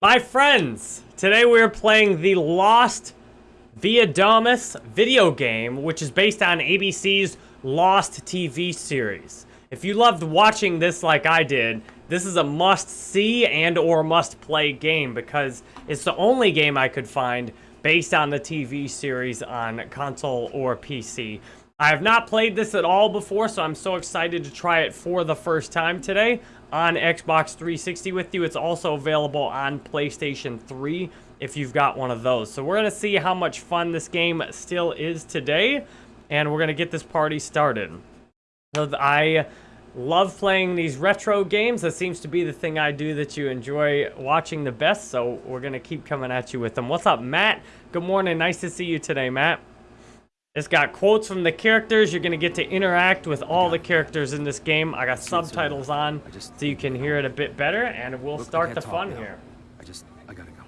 My friends, today we're playing the Lost Via Viadamus video game, which is based on ABC's Lost TV series. If you loved watching this like I did, this is a must-see and or must-play game because it's the only game I could find based on the TV series on console or PC. I have not played this at all before, so I'm so excited to try it for the first time today on Xbox 360 with you. It's also available on PlayStation 3 if you've got one of those. So we're going to see how much fun this game still is today, and we're going to get this party started. So I love playing these retro games. That seems to be the thing I do that you enjoy watching the best, so we're going to keep coming at you with them. What's up, Matt? Good morning. Nice to see you today, Matt. It's got quotes from the characters. You're going to get to interact with all the characters in this game. I got subtitles on so you can hear it a bit better, and we'll start the fun here. I just, I gotta go.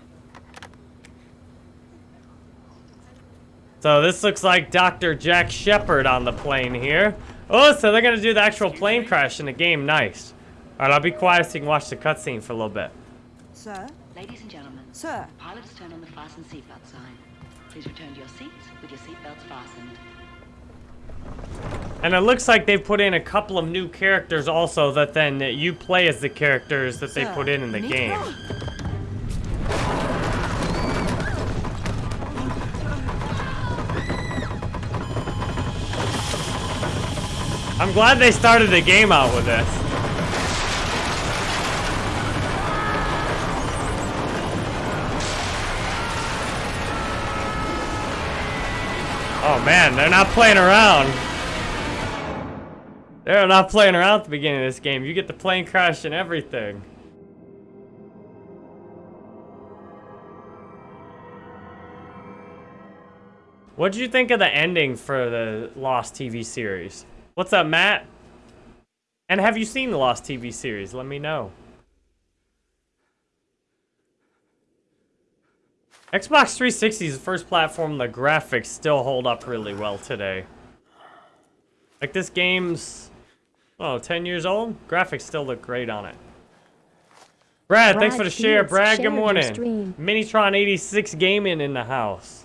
So this looks like Dr. Jack Shephard on the plane here. Oh, so they're going to do the actual plane crash in the game. Nice. All right, I'll be quiet so you can watch the cutscene for a little bit. Sir? Ladies and gentlemen, Sir? pilots turn on the fasten seatbelt sign. Please return to your seats with your seatbelts fastened. And it looks like they've put in a couple of new characters also that then you play as the characters that they put in in the game. I'm glad they started the game out with this. Oh man, they're not playing around. They're not playing around at the beginning of this game. You get the plane crash and everything. What did you think of the ending for the Lost TV series? What's up, Matt? And have you seen the Lost TV series? Let me know. Xbox 360 is the first platform the graphics still hold up really well today. Like this game's, oh, 10 years old? Graphics still look great on it. Brad, thanks for the share. Brad, good morning. Minitron 86 Gaming in the house.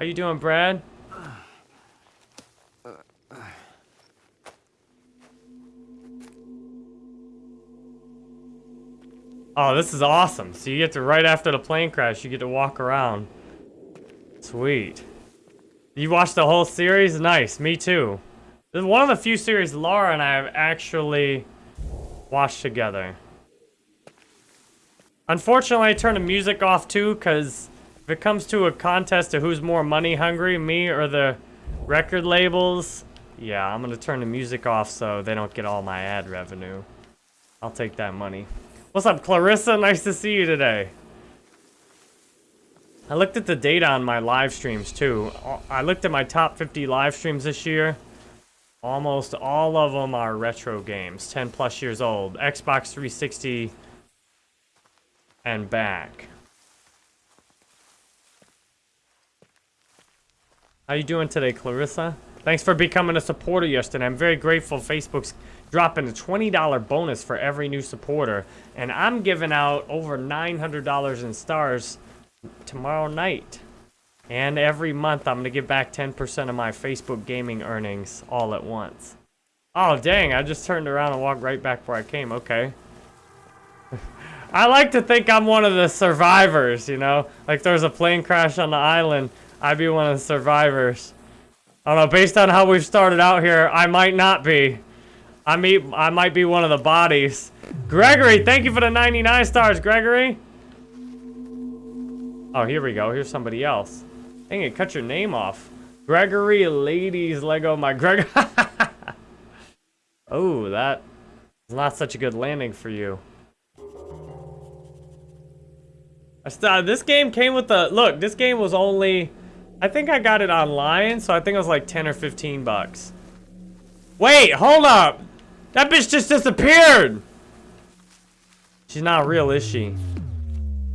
How you doing, Brad? Oh, this is awesome. So you get to, right after the plane crash, you get to walk around. Sweet. You watched the whole series? Nice, me too. This is one of the few series Laura and I have actually watched together. Unfortunately, I turned the music off too, because if it comes to a contest of who's more money hungry, me or the record labels, yeah, I'm going to turn the music off so they don't get all my ad revenue. I'll take that money. What's up, Clarissa? Nice to see you today. I looked at the data on my live streams too. I looked at my top 50 live streams this year. Almost all of them are retro games, 10 plus years old. Xbox 360 and back. How you doing today, Clarissa? Thanks for becoming a supporter yesterday. I'm very grateful Facebook's dropping a $20 bonus for every new supporter. And I'm giving out over $900 in stars tomorrow night. And every month, I'm going to give back 10% of my Facebook gaming earnings all at once. Oh, dang, I just turned around and walked right back where I came. Okay. I like to think I'm one of the survivors, you know? Like there's a plane crash on the island, I'd be one of the survivors. I don't know, based on how we've started out here, I might not be. I mean, I might be one of the bodies. Gregory, thank you for the 99 stars, Gregory. Oh, here we go. Here's somebody else. Dang it, cut your name off. Gregory Ladies Lego my Greg. oh, that is not such a good landing for you. I st uh, this game came with the look. This game was only, I think I got it online, so I think it was like 10 or 15 bucks. Wait, hold up. That bitch just disappeared. She's not real, is she?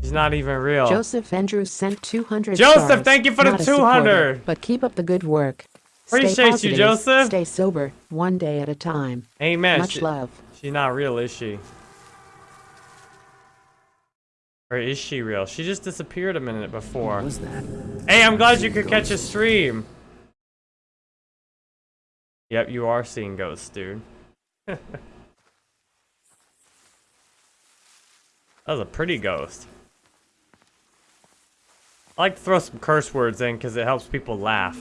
She's not even real. Joseph Andrews sent 200 Joseph, stars. thank you for the Not a 200. But keep up the good work. Appreciate stay you, Joseph. Stay sober, one day at a time. Amen. Much She- love. She's not real, is she? Or is she real? She just disappeared a minute before. What was that? Hey, I'm glad you could catch a stream. Yep, you are seeing ghosts, dude. that was a pretty ghost. I like to throw some curse words in because it helps people laugh.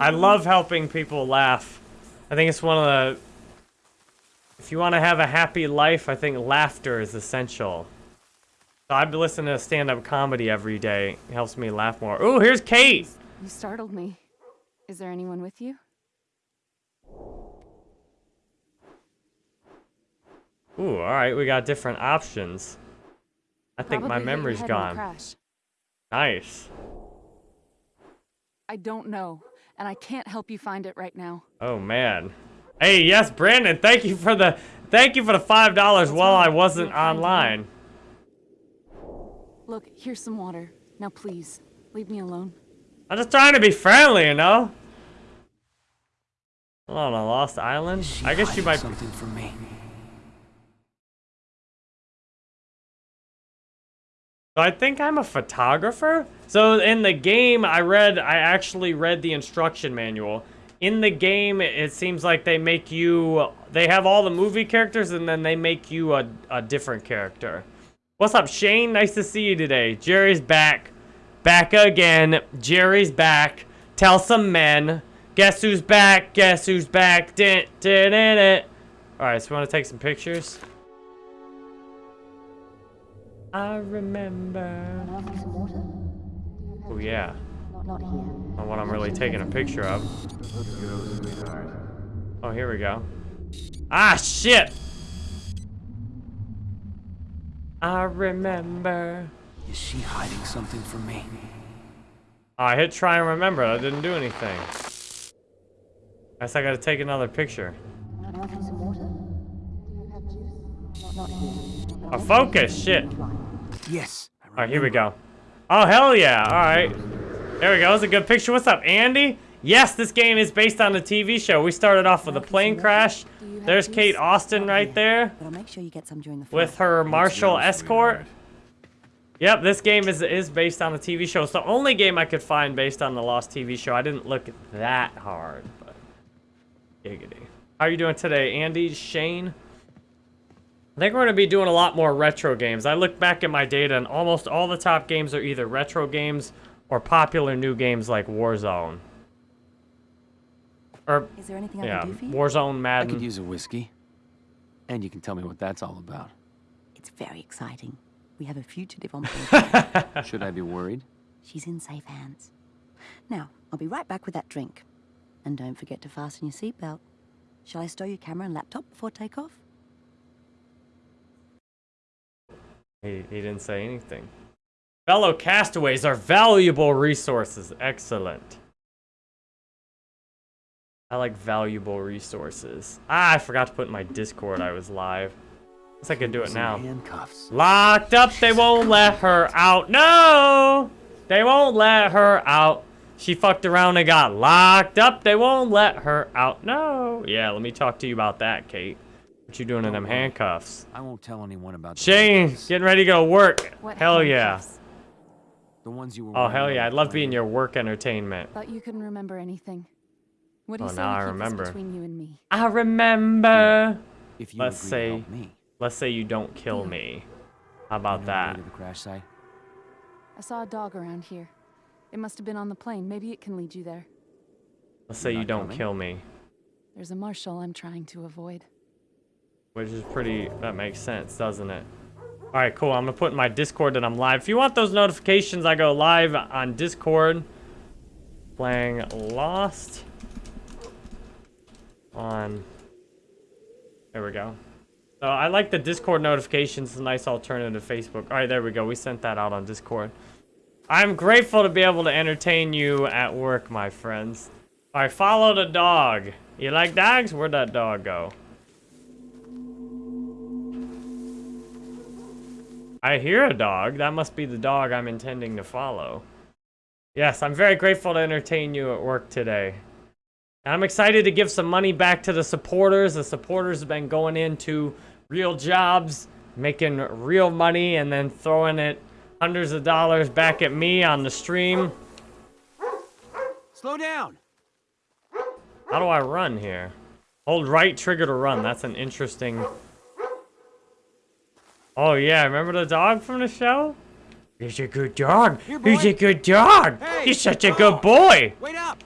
I love helping people laugh. I think it's one of the... If you want to have a happy life, I think laughter is essential. So I've been listening to stand-up comedy every day. It helps me laugh more. Ooh, here's Kate! You startled me. Is there anyone with you? Ooh, alright, we got different options. I think my Probably hit your memory's head in a gone. Crash. Nice. I don't know, and I can't help you find it right now. Oh man. Hey, yes, Brandon, thank you for the thank you for the five dollars while I wasn't You're kind to me. online. Look, here's some water. Now please, leave me alone. I'm just trying to be friendly, you know? Alone on a lost island? She I guess you might something from me. I think I'm a photographer. So in the game, I read, I actually read the instruction manual. In the game, it seems like they make you, they have all the movie characters and then they make you a, a different character. What's up, Shane? Nice to see you today. Jerry's back. Back again. Jerry's back. Tell some men. Guess who's back? Guess who's back? Dun, dun, dun. All right, so we want to take some pictures. I remember. Oh yeah. Not here. Not what I'm really taking a picture of. Oh, here we go. Ah, shit! I remember. Is she hiding something from me? Oh, I hit try and remember. That didn't do anything. I Guess I gotta take another picture. Want some water? Do you have juice? Not here. Oh, focus! Shit. Yes. Alright, here we go. Oh, hell yeah. Alright. There we go. That's a good picture. What's up, Andy? Yes, this game is based on a TV show. We started off with a plane crash. Do you have There's? Kate Austin right there But I'll make sure you get some during the with her marshal escort. Yep, this game is is based on a TV show. It's the only game I could find based on the Lost TV show. I didn't look that hard, but giggity. How are you doing today, Andy? Shane? I think we're going to be doing a lot more retro games. I look back at my data, and almost all the top games are either retro games or popular new games like Warzone. Or, Is there anything I yeah, can do for you? Warzone, Madden. I could use a whiskey. And you can tell me what that's all about. It's very exciting. We have a fugitive on board. Should I be worried? She's in safe hands. Now, I'll be right back with that drink. And don't forget to fasten your seatbelt. Shall I stow your camera and laptop before takeoff? He, he didn't say anything. Fellow castaways are valuable resources. Excellent. I like valuable resources. Ah, I forgot to put in my Discord I was live. Guess I could do it now. Handcuffs. Locked up, they won't let her out. No! They won't let her out. She fucked around and got locked up. They won't let her out. No. Yeah, let me talk to you about that, Kate. What you doing in them handcuffs? I won't tell anyone about the Shane, getting ready to go work. What Hell yeah. The ones you were Oh, hell yeah. I'd love being your work entertainment. Thought you couldn't remember anything. What do Oh, you say now I remember. between you and me? I remember. If you Let's agree say- to help me. Let's say you don't kill me. How you about know that? to the crash site? I saw a dog around here. It must have been on the plane. Maybe it can lead you there. Let's say You're you don't coming? kill me. There's a marshal I'm trying to avoid. Which is pretty, that makes sense, doesn't it? Alright, cool. I'm gonna put in my Discord that I'm live. If you want those notifications, I go live on Discord. Playing Lost. On. There we go. So I like the Discord notifications. It's a nice alternative to Facebook. Alright, there we go. We sent that out on Discord. I'm grateful to be able to entertain you at work, my friends. Alright, follow the dog. You like dogs? Where'd that dog go? I hear a dog. That must be the dog I'm intending to follow. Yes, I'm very grateful to entertain you at work today. And I'm excited to give some money back to the supporters. The supporters have been going into real jobs, making real money, and then throwing it hundreds of dollars back at me on the stream. Slow down. How do I run here? Hold right trigger to run. That's an interesting... Oh yeah, remember the dog from the show? He's a good dog. Here, He's a good dog. Hey, He's such a oh. good boy. Wait up.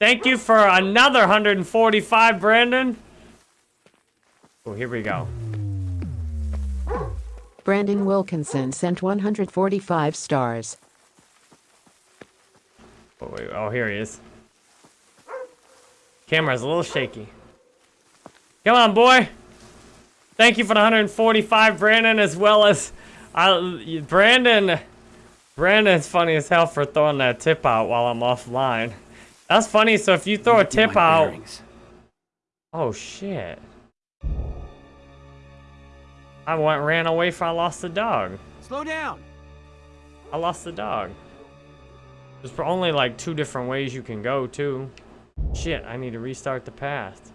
Thank you for another 145, Brandon. Oh, here we go. Brandon Wilkinson sent 145 stars. Oh, wait, oh, here he is. Camera's a little shaky. Come on, boy. Thank you for the 145, Brandon, as well as uh, Brandon. Brandon's funny as hell for throwing that tip out while I'm offline. That's funny. So if you throw a tip out, bearings. oh shit! I went ran away from. I lost the dog. Slow down. I lost the dog. There's only like two different ways you can go too. Shit, I need to restart the path.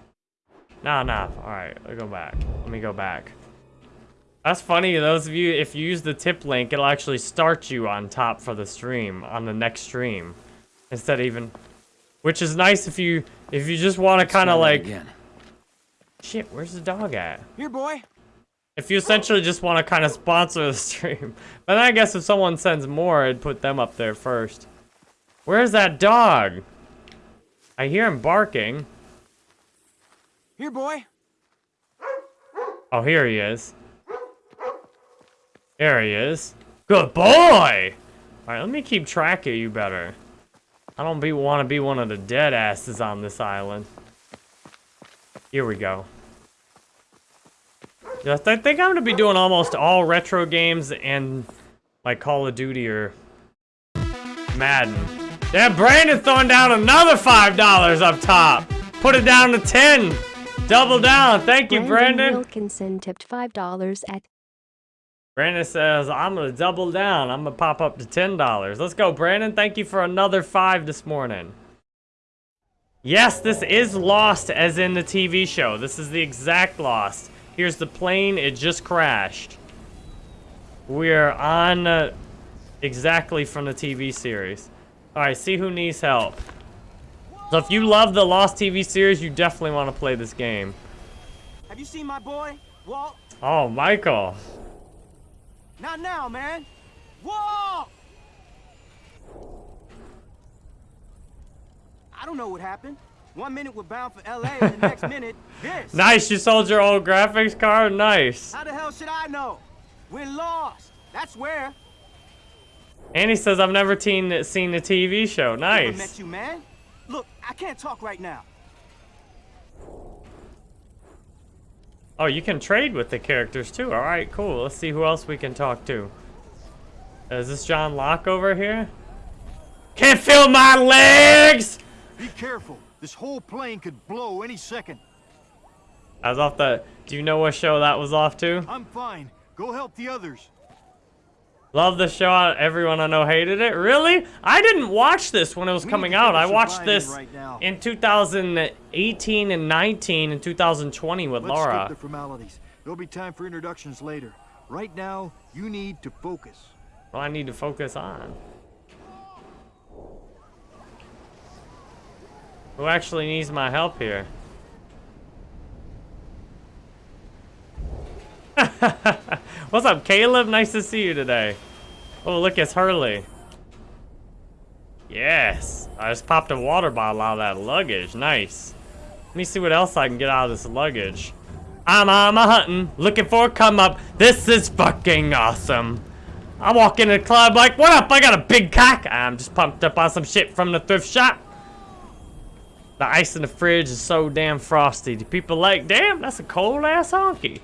Nah, nah. Alright, let me go back. Let me go back. That's funny, those of you, if you use the tip link, it'll actually start you on top for the stream, on the next stream. Instead of even... Which is nice if you, if you just want to kind of like... Again. Shit, where's the dog at? Here, boy. If you essentially just want to kind of sponsor the stream. But then I guess if someone sends more, I'd put them up there first. Where's that dog? I hear him barking. Here, boy. Oh, here he is. There he is. Good boy! Alright, let me keep track of you better. I don't be want to be one of the dead asses on this island. Here we go. Yeah, I think I'm gonna be doing almost all retro games and like Call of Duty or Madden. Yeah, Brandon throwing down another five dollars up top. Put it down to ten. Double down. Thank you, Brandon. Brandon Wilkinson tipped $5 at Brandon says, I'm going to double down. I'm going to pop up to $10. Let's go, Brandon. Thank you for another five this morning. Yes, this is Lost as in the TV show. This is the exact Lost. Here's the plane. It just crashed. We're on uh, exactly from the TV series. All right, see who needs help. So if you love the Lost TV series, you definitely want to play this game. Have you seen my boy, Walt? Oh, Michael. Not now, man. Walt! I don't know what happened. One minute we're bound for LA, and the next minute, this. Nice, you sold your old graphics card? Nice. How the hell should I know? We're lost. That's where. And he says, I've never teen, seen the TV show. Never met Nice. you, man. Look, I can't talk right now. Oh, you can trade with the characters too. All right, cool. Let's see who else we can talk to. Is this John Locke over here? Can't feel my legs! Be careful. This whole plane could blow any second. I was off the... Do you know what show that was off to? I'm fine. Go help the others. Love the show. Everyone I know hated it. Really? I didn't watch this when it was coming need to get out. I watched this right in 2018 and 19 and 2020 with Let's Laura. skip the formalities. There'll be time for introductions later. Right now, you need to focus. Well, I need to focus on? Who actually needs my help here? What's up, Caleb? Nice to see you today. Oh, look, it's Hurley. Yes. I just popped a water bottle out of that luggage. Nice. Let me see what else I can get out of this luggage. I'm I'm a hunting, looking for a come up. This is fucking awesome. I walk into the club like, what up? I got a big cock. I'm just pumped up on some shit from the thrift shop. The ice in the fridge is so damn frosty. Do people like, damn, that's a cold ass honky.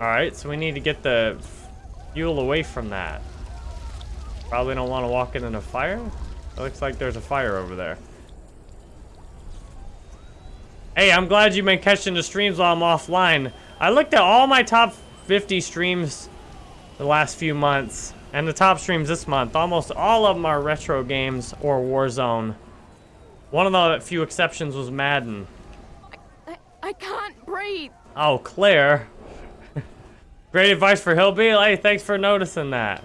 Alright, so we need to get the fuel away from that. Probably don't want to walk into the fire. It looks like there's a fire over there. Hey, I'm glad you've been catching the streams while I'm offline. I looked at all my top 50 streams the last few months, and the top streams this month. Almost all of them are retro games or Warzone. One of the few exceptions was Madden. I, I can't breathe. Oh, Claire. Great advice for Hillbilly. Hey, thanks for noticing that.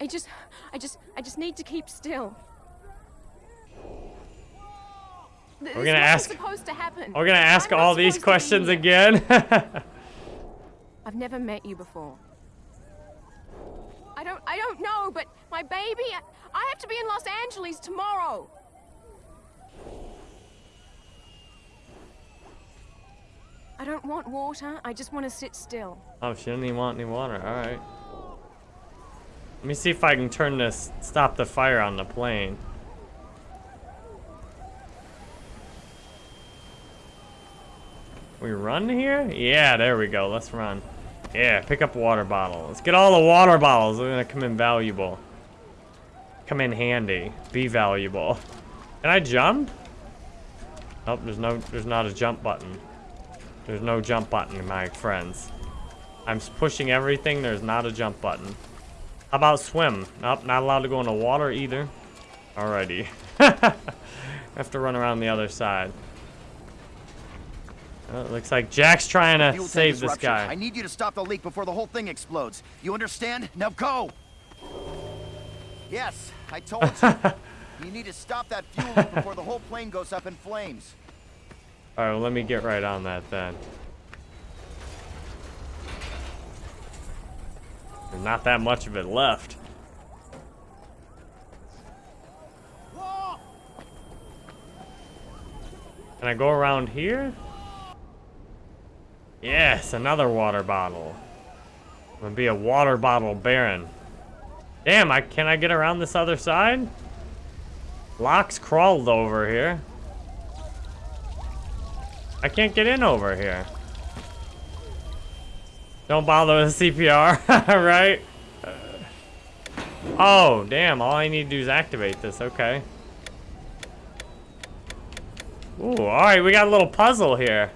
I just, I just, I just need to keep still. Th- We're gonna ask- supposed to happen. We're gonna ask all these supposed to be questions again. I've never met you before. I don't, I don't know, but my baby, I have to be in Los Angeles tomorrow. I don't want water. I just want to sit still. oh, she didn't even want any water. All right. Let me see if I can turn this, stop the fire on the plane. We run here? Yeah, there we go. Let's run. Yeah, pick up water bottle. Let's get all the water bottles. They're gonna come in valuable. Come in handy. Be valuable. Can I jump? Nope, there's no, there's not a jump button. There's no jump button, my friends. I'm pushing everything. There's not a jump button. How about swim? Nope, not allowed to go in the water either. Alrighty. Have to run around the other side. Oh, it looks like Jack's trying to save this guy. I need you to stop the leak before the whole thing explodes. You understand? Now go! Yes, I told you. you need to stop that fuel leak before the whole plane goes up in flames. Alright, well, let me get right on that then. There's not that much of it left. Can I go around here? Yes, another water bottle. I'm gonna be a water bottle baron. Damn, I can I get around this other side? Locke's crawled over here. I can't get in over here. Don't bother with CPR, right? Oh, damn, all I need to do is activate this, okay. Ooh, alright, we got a little puzzle here.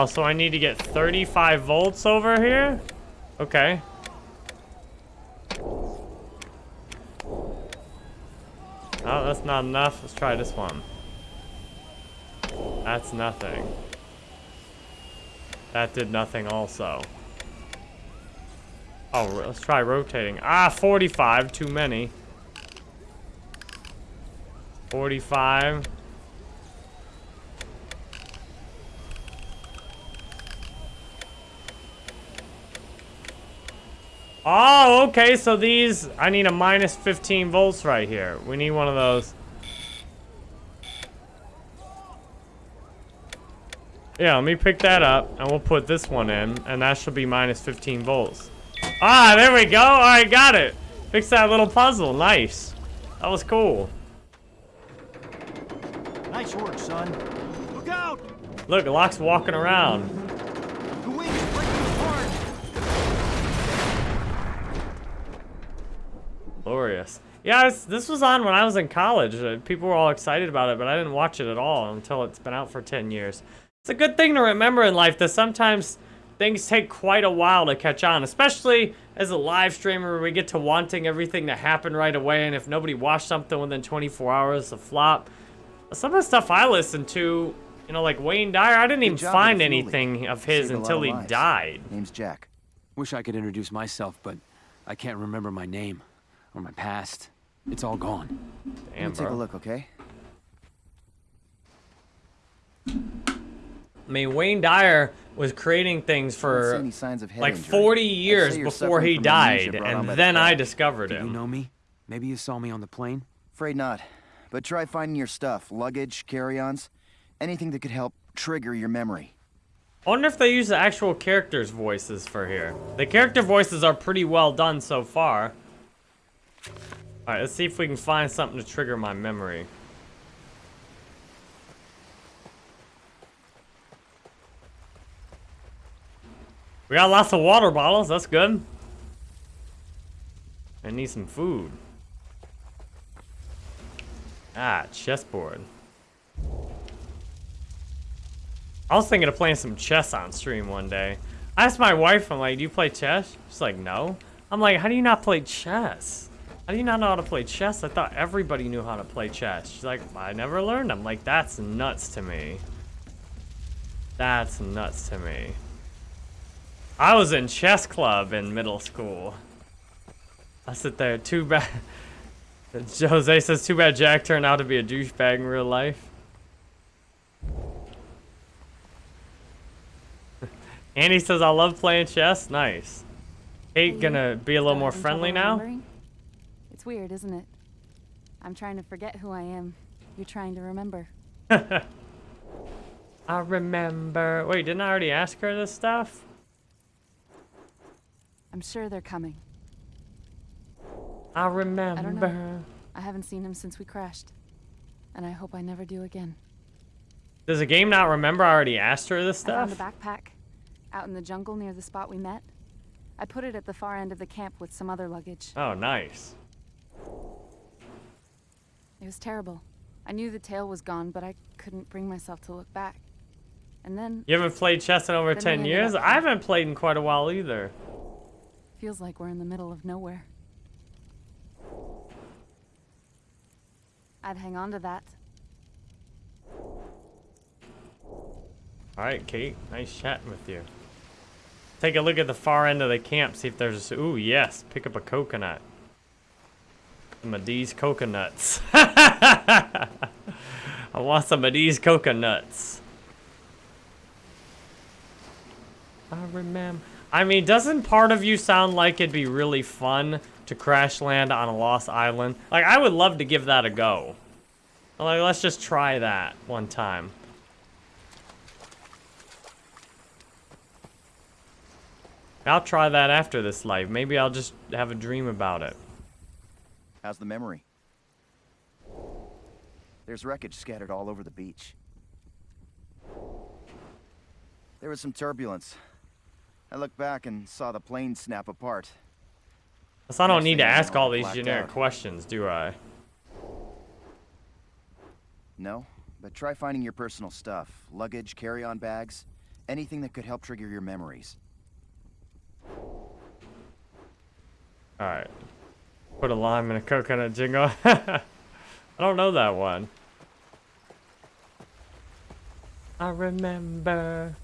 Oh, so I need to get 35 volts over here? Okay. Oh, that's not enough. Let's try this one. That's nothing. That did nothing also. Oh, let's try rotating. Ah, 45. Too many. 45. Oh, okay, so these, I need a minus 15 volts right here. We need one of those. Yeah, let me pick that up, and we'll put this one in, and that should be minus 15 volts. Ah, there we go. All right, got it. Fix that little puzzle. Nice. That was cool. Nice work, son. Look out! Look, Locke's walking around. Glorious. Yeah, it's, this was on when I was in college. Uh, people were all excited about it, but I didn't watch it at all until it's been out for 10 years. It's a good thing to remember in life that sometimes things take quite a while to catch on, especially as a live streamer we get to wanting everything to happen right away, and if nobody watched something within 24 hours, a flop. Some of the stuff I listened to, you know, like Wayne Dyer, I didn't even find anything of his Saved until he lives. died. Name's Jack. Wish I could introduce myself, but I can't remember my name or my past. It's all gone. Damn, Let me take bro. a look, okay? I mean, Wayne Dyer was creating things for signs of like 40 I'd years before he died, brought on by and the then I crash. discovered Do you know me? Maybe you saw me on the plane? Afraid not. But try finding your stuff, luggage, carry-ons, anything that could help trigger your memory. I wonder if they use the actual characters' voices for here. The character voices are pretty well done so far. Alright, let's see if we can find something to trigger my memory. We got lots of water bottles, that's good. I need some food. Ah, chessboard. I was thinking of playing some chess on stream one day. I asked my wife, I'm like, do you play chess? She's like, no. I'm like, how do you not play chess? How do you not know how to play chess? I thought everybody knew how to play chess. She's like, I never learned. I'm like, that's nuts to me. That's nuts to me. I was in chess club in middle school. I sit there, too bad. Jose says, too bad Jack turned out to be a douchebag in real life. Andy says, I love playing chess. Nice. Kate gonna be a little more friendly now? It's weird, isn't it? I'm trying to forget who I am. You're trying to remember. I remember. Wait, didn't I already ask her this stuff? I'm sure they're coming. I remember. I don't know. I haven't seen him since we crashed. And I hope I never do again. Does the game not remember I already asked her this I found a stuff? backpack out in the jungle near the spot we met. I put it at the far end of the camp with some other luggage. Oh, nice. It was terrible. I knew the tail was gone, but I couldn't bring myself to look back. And then You haven't played chess in over 10 years? I haven't played in quite a while either. feels like we're in the middle of nowhere. I'd hang on to that. Alright, Kate. Nice chatting with you. Take a look at the far end of the camp, see if there's... Ooh, yes. Pick up a coconut. Some of these coconuts. I want some of these coconuts. I remember... I mean, doesn't part of you sound like it'd be really fun to crash land on a lost island? Like, I would love to give that a go. Like, let's just try that one time. I'll try that after this life. Maybe I'll just have a dream about it. How's the memory? There's wreckage scattered all over the beach. There was some turbulence. I looked back and saw the plane snap apart. So I don't Next need to ask all these generic out. questions, do I? No, but try finding your personal stuff. Luggage, carry-on bags, anything that could help trigger your memories. Alright. Put a lime in a coconut jingle. I don't know that one. I remember.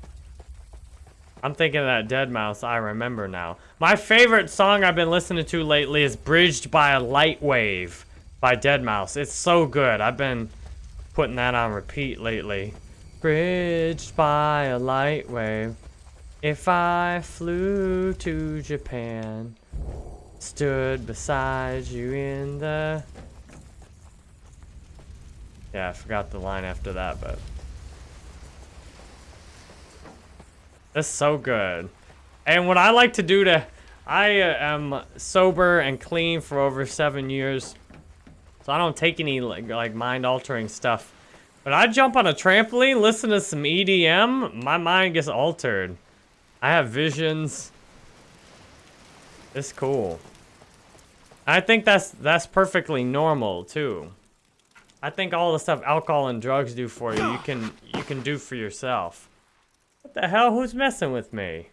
I'm thinking of that deadmau5, I remember now. My favorite song I've been listening to lately is Bridged by a Light Wave by deadmau5. It's so good. I've been putting that on repeat lately. Bridged by a light wave. If I flew to Japan, stood beside you in the. Yeah, I forgot the line after that, but. That's so good. And what I like to do to. I uh, am sober and clean for over seven years. So I don't take any like, like mind altering stuff. But I jump on a trampoline, listen to some EDM, my mind gets altered. I have visions. It's cool. I think that's that's perfectly normal too. I think all the stuff alcohol and drugs do for you, you can you can do for yourself. What the hell? Who's messing with me?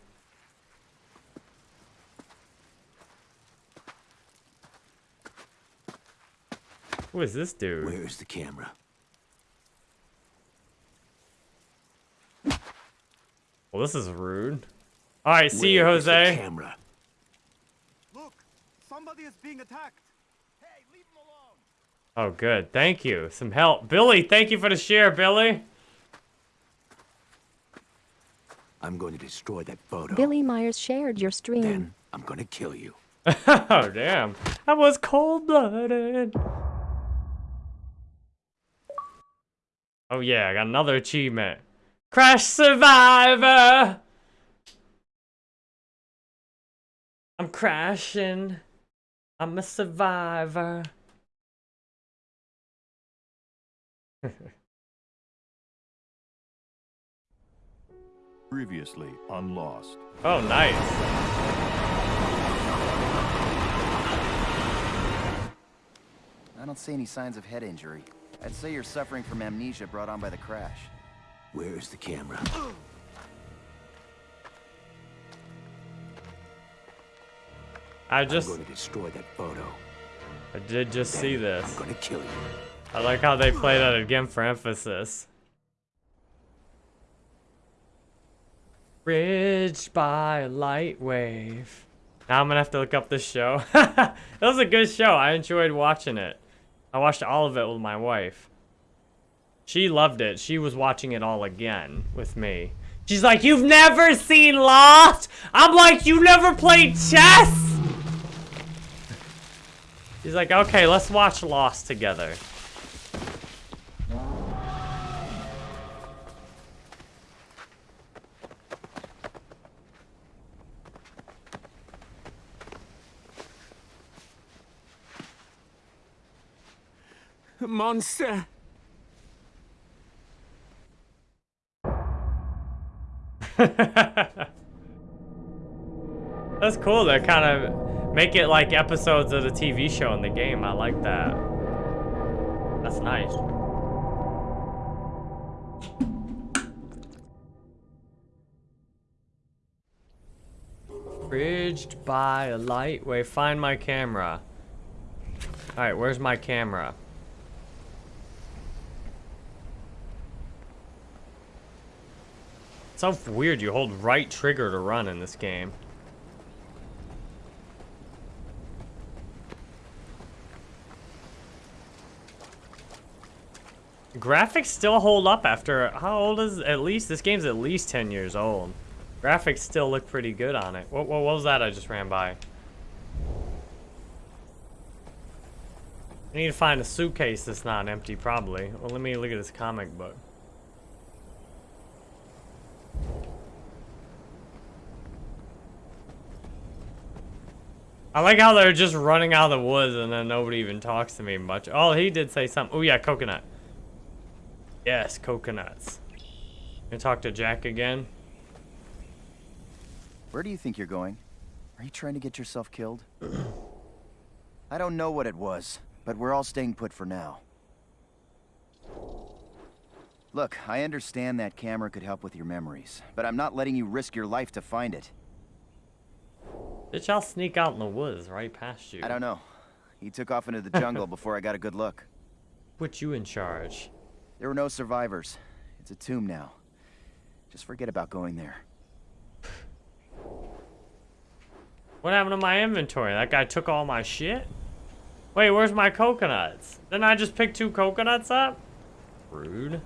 Who is this dude? Where's the camera? Well, this is rude. All right, see you, Where is the Jose. camera? Look, somebody is being attacked. Hey, leave him alone. Oh, good. Thank you. Some help. Billy, thank you for the share, Billy. I'm going to destroy that photo. Billy Myers shared your stream. Then I'm going to kill you. oh, damn. I was cold-blooded. Oh, yeah, I got another achievement. Crash Survivor! I'm crashing. I'm a survivor. Previously on Lost. Oh, nice. I don't see any signs of head injury. I'd say you're suffering from amnesia brought on by the crash. Where's the camera? I just I'm going to destroy that photo. I did just see this. I'm gonna kill you. I like how they play that again for emphasis. Bridged by a light wave. Now I'm gonna have to look up this show. that was a good show. I enjoyed watching it. I watched all of it with my wife. She loved it. She was watching it all again with me. She's like, you've never seen Lost? I'm like, you never played chess? She's like, okay, let's watch Lost together. Monster! That's cool. They kind of make it like episodes of the TV show in the game. I like that. That's nice. Bridged by a light wave. Find my camera. Alright, where's my camera? So weird you hold right trigger to run in this game. Graphics still hold up after, how old is, at least, this game's at least 10 years old. Graphics still look pretty good on it. What, what, what was that I just ran by? I need to find a suitcase that's not empty, probably. Well, let me look at this comic book. I like how they're just running out of the woods and then nobody even talks to me much. Oh, he did say something. Oh, yeah, coconut. Yes, coconuts. Gonna talk to Jack again. Where do you think you're going? Are you trying to get yourself killed? I don't know what it was, but we're all staying put for now. Look, I understand that camera could help with your memories, but I'm not letting you risk your life to find it. Bitch, I'll sneak out in the woods right past you. I don't know. He took off into the jungle before I got a good look. Put you in charge. There were no survivors. It's a tomb now. Just forget about going there. What happened to my inventory? That guy took all my shit? Wait, where's my coconuts? Didn't I just pick two coconuts up? Rude.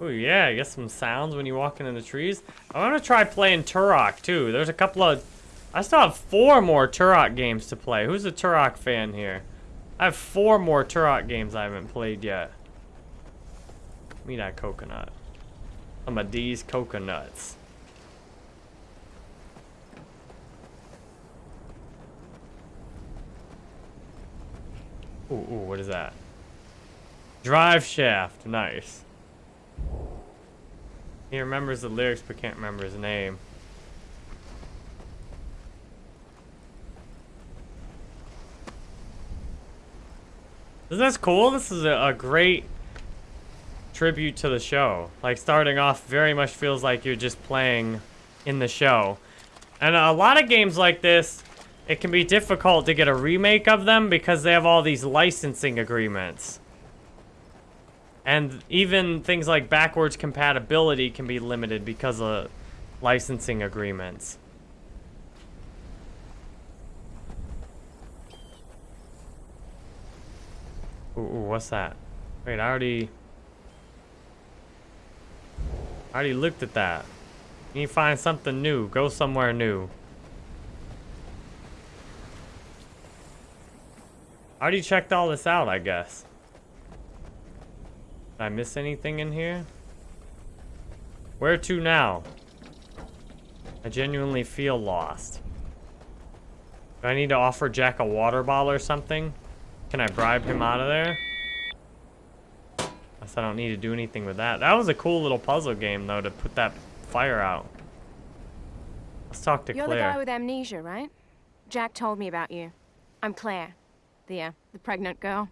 Oh yeah, I guess some sounds when you're walking in the trees. I want to try playing Turok too. There's a couple of... I still have four more Turok games to play. Who's a Turok fan here? I have four more Turok games I haven't played yet. Me that coconut. Some of these coconuts. Ooh, ooh, what is that? Drive shaft, nice. He remembers the lyrics but can't remember his name. Isn't this cool? This is a, a, great tribute to the show. Like, starting off very much feels like you're just playing in the show. And a lot of games like this, it can be difficult to get a remake of them because they have all these licensing agreements. And even things like backwards compatibility can be limited because of licensing agreements. Ooh, ooh, what's that? Wait, I already... I already looked at that. You need to find something new. Go somewhere new. I already checked all this out, I guess. Did I miss anything in here? Where to now? I genuinely feel lost. Do I need to offer Jack a water bottle or something? Can I bribe him out of there? I Guess I don't need to do anything with that. That was a cool little puzzle game, though, to put that fire out. Let's talk to You're Claire. the guy with amnesia, right? Jack told me about you. I'm Claire. The, uh, the pregnant girl.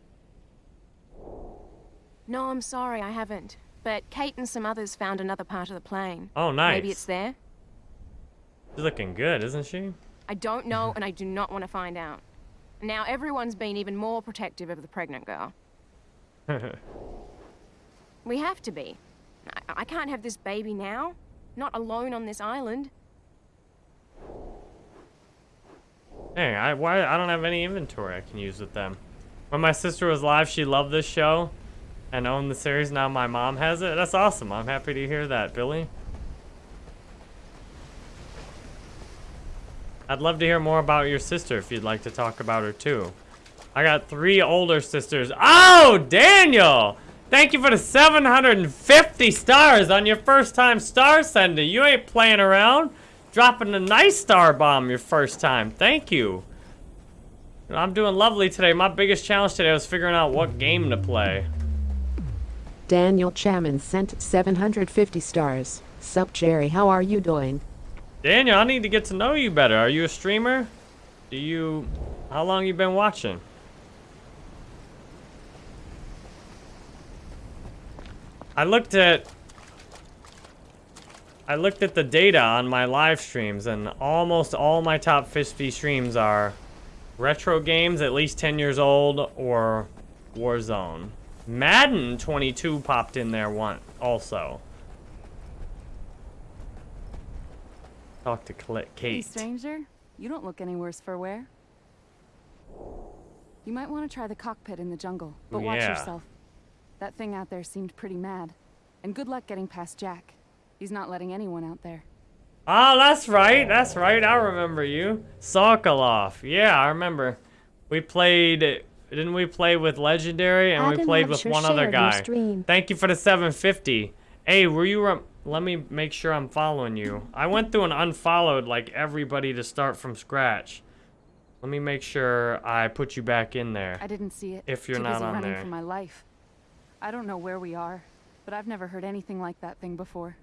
No, I'm sorry, I haven't. But Kate and some others found another part of the plane. Oh, nice. Maybe it's there? She's looking good, isn't she? I don't know, and I do not want to find out. Now everyone's been even more protective of the pregnant girl. We have to be. I, I can't have this baby now. Not alone on this island. Hey, I why I don't have any inventory I can use with them. When my sister was live, she loved this show and owned the series. Now my mom has it. That's awesome. I'm happy to hear that, Billy. I'd love to hear more about your sister if you'd like to talk about her too. I got three older sisters. Oh, Daniel! Thank you for the 750 stars on your first time star sending. You ain't playing around. Dropping a nice star bomb your first time. Thank you. I'm doing lovely today. My biggest challenge today was figuring out what game to play. Daniel Chaman sent 750 stars. Sup, Jerry, how are you doing? Daniel, I need to get to know you better. Are you a streamer? Do you... How long you been watching? I looked at... I looked at the data on my live streams, and almost all my top 50 streams are retro games, at least 10 years old, or Warzone. Madden 22 popped in there one also. Talk to Cl Hey, stranger. You don't look any worse for wear. You might want to try the cockpit in the jungle, but watch Yeah. yourself. That thing out there seemed pretty mad. And good luck getting past Jack. He's not letting anyone out there. Oh, that's right. That's right. I remember you. Sokolov. Yeah, I remember. We played... Didn't we play with Legendary and we played with one other guy? Thank you for the 750. Hey, were you... Um, Let me make sure I'm following you. I went through and unfollowed like everybody to start from scratch. Let me make sure I put you back in there. I didn't see it. If you're Too not busy on running there. for my life. I don't know where we are, but I've never heard anything like that thing before.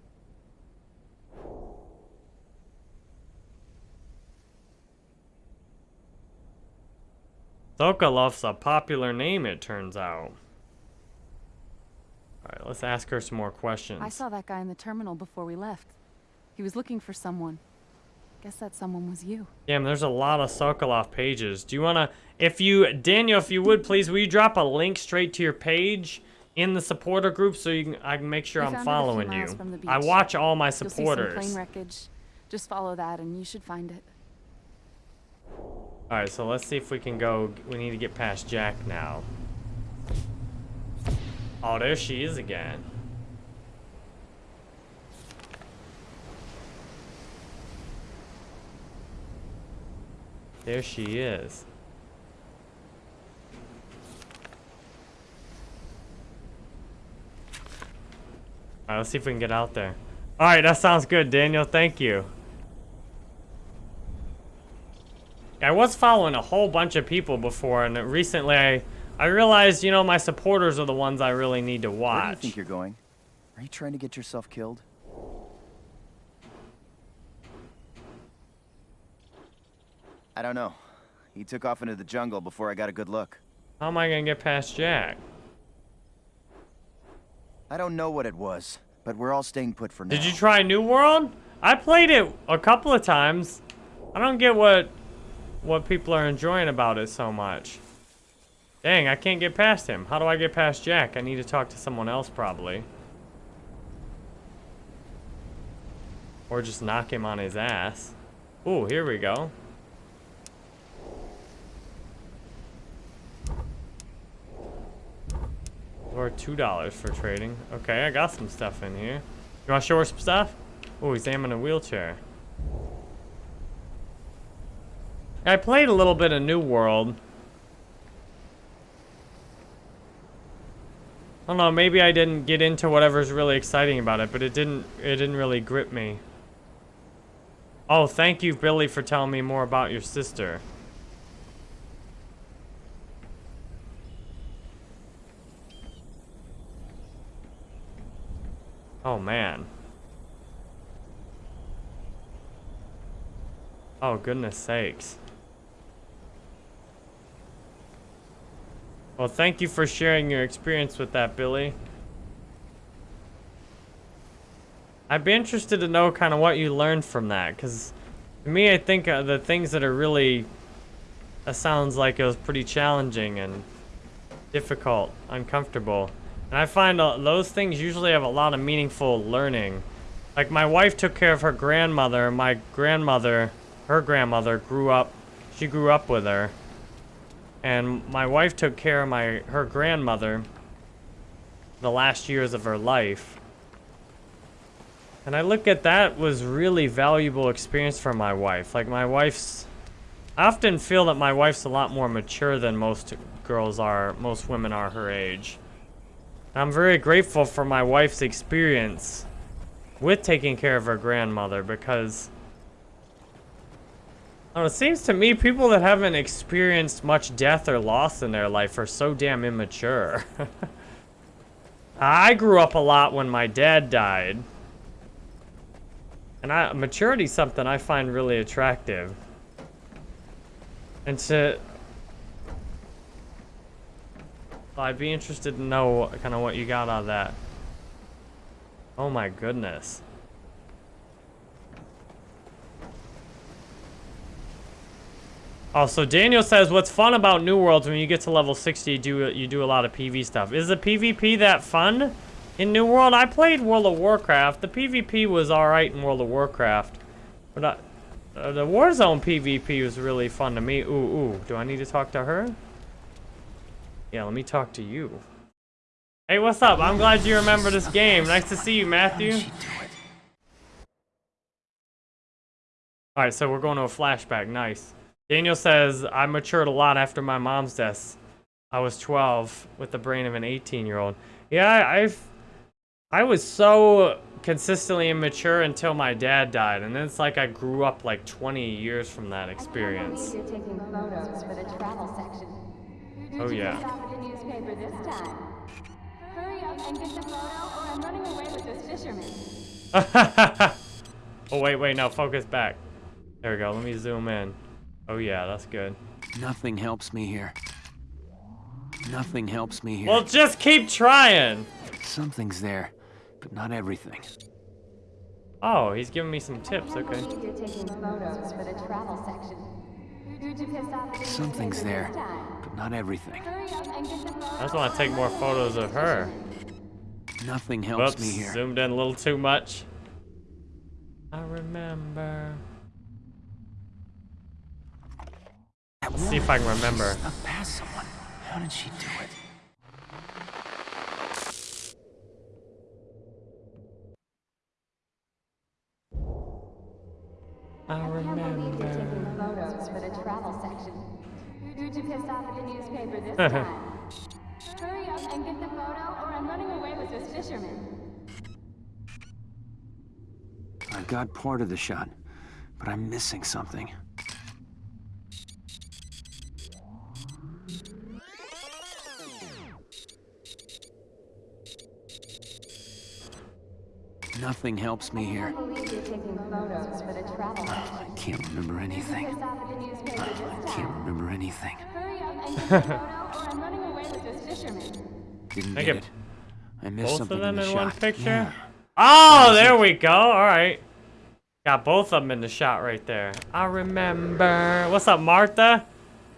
Sokolov's a popular name, it turns out. Alright, let's ask her some more questions. I saw that guy in the terminal before we left. He was looking for someone. Guess that someone was you. Damn, there's a lot of Sokolov pages. Do you want to, if you, Daniel, if you would, please, will you drop a link straight to your page in the supporter group so you can, I can make sure We I'm found it a few following you. I watch all my supporters. You'll see some plane wreckage. Just follow that and you should find it. Alright, so let's see if we can go, we need to get past Jack now. Oh, there she is again. There she is. Alright, let's see if we can get out there. Alright, that sounds good, Daniel. Thank you. I was following a whole bunch of people before, and recently I, I realized, you know, my supporters are the ones I really need to watch. Where do you think you're going? Are you trying to get yourself killed? I don't know. He took off into the jungle before I got a good look. How am I gonna get past Jack? I don't know what it was, but we're all staying put for now. Did you try New World? I played it a couple of times. I don't get what what people are enjoying about it so much. Dang, I can't get past him. How do I get past Jack? I need to talk to someone else probably. Or just knock him on his ass. Ooh, here we go. Or two dollars for trading. Okay, I got some stuff in here. You want to show her some stuff? Oh, he's aiming a wheelchair. I played a little bit of New World. I don't know, maybe I didn't get into whatever's really exciting about it, but it didn't it didn't really grip me. Oh, thank you, Billy, for telling me more about your sister. Oh, man. Oh, goodness sakes. Well, thank you for sharing your experience with that, Billy. I'd be interested to know kind of what you learned from that, because to me, I think uh, the things that are really, that sounds like it was pretty challenging and difficult, uncomfortable. And I find uh, those things usually have a lot of meaningful learning. Like my wife took care of her grandmother. My grandmother, her grandmother, grew up. She grew up with her. And my wife took care of my her grandmother the last years of her life. And I look at that was really valuable experience for my wife. Like my wife's I often feel that my wife's a lot more mature than most girls are, most women are her age. And I'm very grateful for my wife's experience with taking care of her grandmother because it seems to me people that haven't experienced much death or loss in their life are so damn immature. I grew up a lot when my dad died. And I, maturity is something I find really attractive. And to... I'd be interested to know kind of what you got out of that. Oh my goodness. Oh, so Daniel says, what's fun about New Worlds when you get to level 60, you do, you do a lot of PV stuff. Is the PvP that fun in New World? I played World of Warcraft. The PvP was alright in World of Warcraft. But I, uh, the Warzone PvP was really fun to me. Ooh, ooh. Do I need to talk to her? Yeah, let me talk to you. Hey, what's up? I'm glad you remember this game. Nice to see you, Matthew. Alright, so we're going to a flashback. Nice. Daniel says, I matured a lot after my mom's death. I was 12 with the brain of an 18-year-old. Yeah, I've... I was so consistently immature until my dad died, and then it's like I grew up like 20 years from that experience. Oh yeah. oh wait, wait, no, focus back. There we go, let me zoom in. Oh yeah, that's good. Nothing helps me here. Nothing helps me here. Well, just keep trying. Something's there, but not everything. Oh, he's giving me some tips, okay. Something's there, but not everything. I just want to take more photos of her. Nothing helps Whoops, me here. zoomed in a little too much. I remember. Let's see if I can remember. Snuck past someone. How did she do it? I remember. photos for the travel section. Who'd you piss off at the newspaper this time? Hurry up and get the photo, or I'm running away with this fisherman. I got part of the shot, but I'm missing something. Nothing helps me here. I can't remember anything. I can't remember anything. Didn't get get it. I missed Both something of them in in, the one shot. picture? Yeah. Oh, there we go. All right. Got both of them in the shot right there. I remember. What's up, Martha?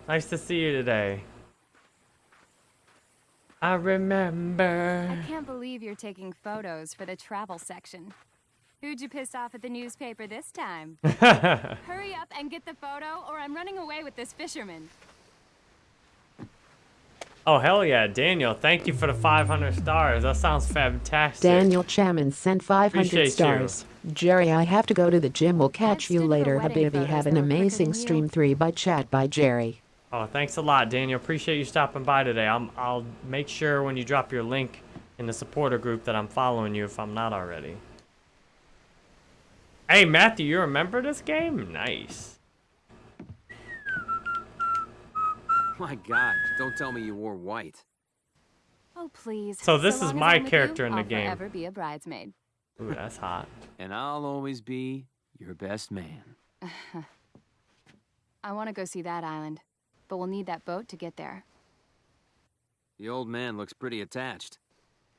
Nice to see you today. I remember. I can't believe you're taking photos for the travel section. Who'd you piss off at the newspaper this time? Hurry up and get the photo, or I'm running away with this fisherman. Oh, hell yeah. Daniel, thank you for the 500 stars. That sounds fantastic. Daniel Chaman sent 500 Appreciate you. stars. Jerry, I have to go to the gym. We'll catch you later. Habibi, photos have an that were quicker amazing than you. stream 3 by chat by Jerry. Oh, thanks a lot, Daniel. Appreciate you stopping by today. I'm, I'll make sure when you drop your link in the supporter group that I'm following you if I'm not already. Hey, Matthew, you remember this game? Nice. My God, don't tell me you wore white. Oh, please. So this is my character you, in the I'll game. forever be a bridesmaid. Ooh, that's hot. And I'll always be your best man. I want to go see that island, but we'll need that boat to get there. The old man looks pretty attached.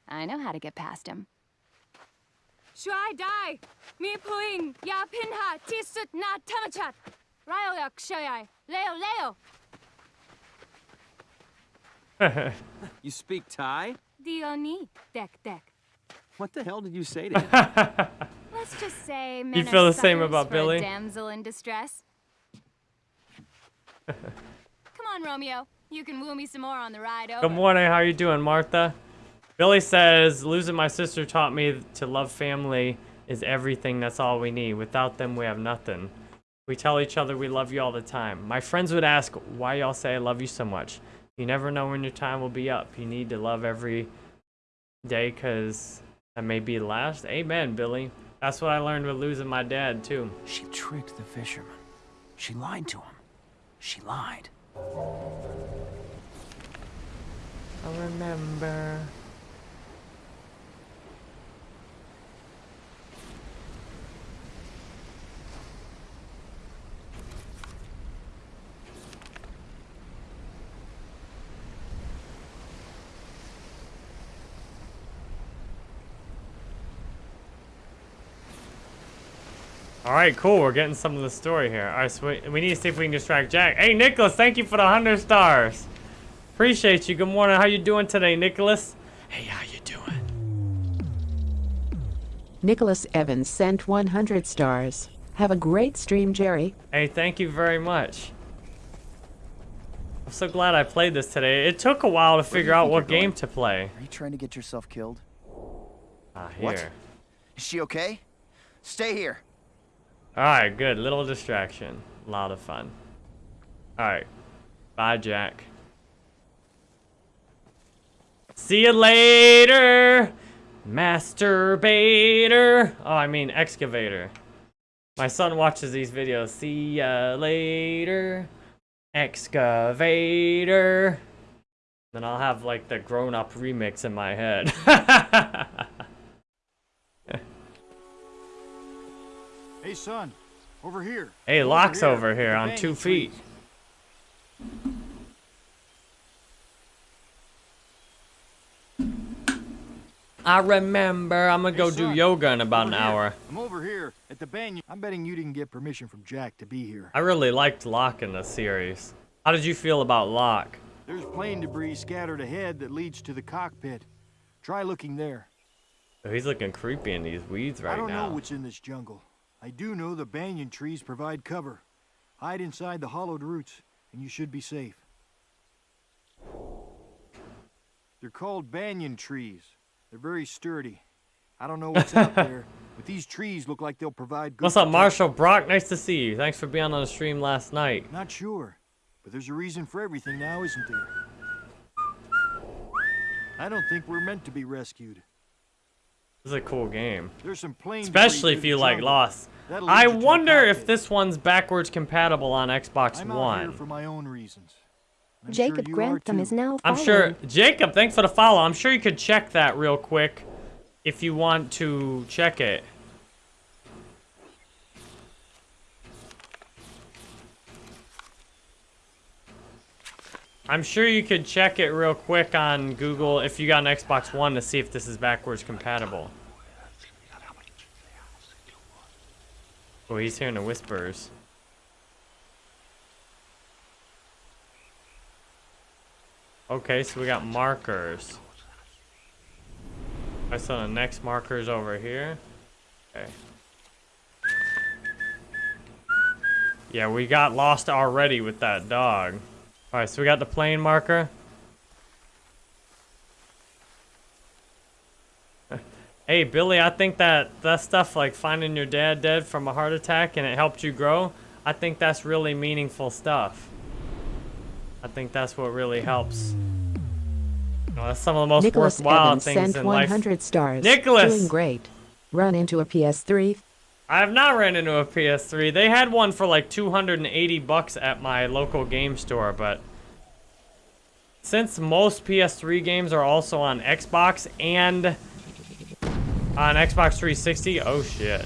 I know how to get past him. Shuai dai! Mi puing ya pinha tisut na tamachat! Ryoyak shayai! Leo leo! You speak Thai? Dioni dek dek. What the hell did you say to him? Let's just say men you feel the same about Billy. damsel in distress. Come on, Romeo. You can woo me some more on the ride over. Good morning. How you doing, Martha? Billy says, losing my sister taught me to love family is everything. That's all we need. Without them, we have nothing. We tell each other we love you all the time. My friends would ask why y'all say I love you so much. You never know when your time will be up. You need to love every day because that may be the last. Amen, Billy. That's what I learned with losing my dad, too. She tricked the fisherman. She lied to him. She lied. I remember. All right, cool. We're getting some of the story here. All right, so we, we need to see if we can distract Jack. Hey, Nicholas, thank you for the 100 stars. Appreciate you. Good morning. How you doing today, Nicholas? Hey, how you doing? Nicholas Evans sent 100 stars. Have a great stream, Jerry. Hey, thank you very much. I'm so glad I played this today. It took a while to figure out what game going? to play. Are you trying to get yourself killed? Ah, What? here. Is she okay? Stay here. Alright, good. Little distraction. A lot of fun. Alright. Bye, Jack. See you later, masturbator. Oh, I mean excavator. My son watches these videos. See ya later, excavator. Then I'll have like the grown-up remix in my head. Hey, son. Over here. hey, Locke's here, over here on two feet. I remember. I'm gonna go Hey, do yoga in about an here. hour. I'm over here at the banyan. I'm betting you didn't get permission from Jack to be here. I really liked Locke in the series. How did you feel about Locke? There's plane debris scattered ahead that leads to the cockpit. Try looking there. Oh, he's looking creepy in these weeds right now. I don't now. know what's in this jungle. I do know the banyan trees provide cover. Hide inside the hollowed roots, and you should be safe. They're called banyan trees. They're very sturdy. I don't know what's out there, but these trees look like they'll provide good What's up. Marshall Brock? Nice to see you. Thanks for being on the stream last night. Not sure, but there's a reason for everything now, isn't there? I don't think we're meant to be rescued. This is a cool game. There's some plane Especially if you the like jungle. Lost. I lead you to the wonder if this one's backwards compatible on Xbox I'm One. for my own reasons. I'm Jacob you are Grantham is now Following. I'm sure Jacob, thanks for the follow. I'm sure you could check that real quick if you want to check it. I'm sure you could check it real quick on Google if you got an Xbox One to see if this is backwards compatible. Oh, he's hearing the whispers. Okay, so we got markers. I saw the next markers over here. Okay. Yeah, we got lost already with that dog. Alright, so we got the plane marker. Hey, Billy, I think that that stuff like finding your dad dead from a heart attack and it helped you grow, I think that's really meaningful stuff. I think that's what really helps. You know, that's some of the most Nicholas worthwhile Evans things sent in life. 100 stars. Nicholas! Doing great. Run into a PS3. I have not ran into a PS3. They had one for like 280 bucks at my local game store, but since most PS3 games are also on Xbox and on Xbox 360? Oh, shit.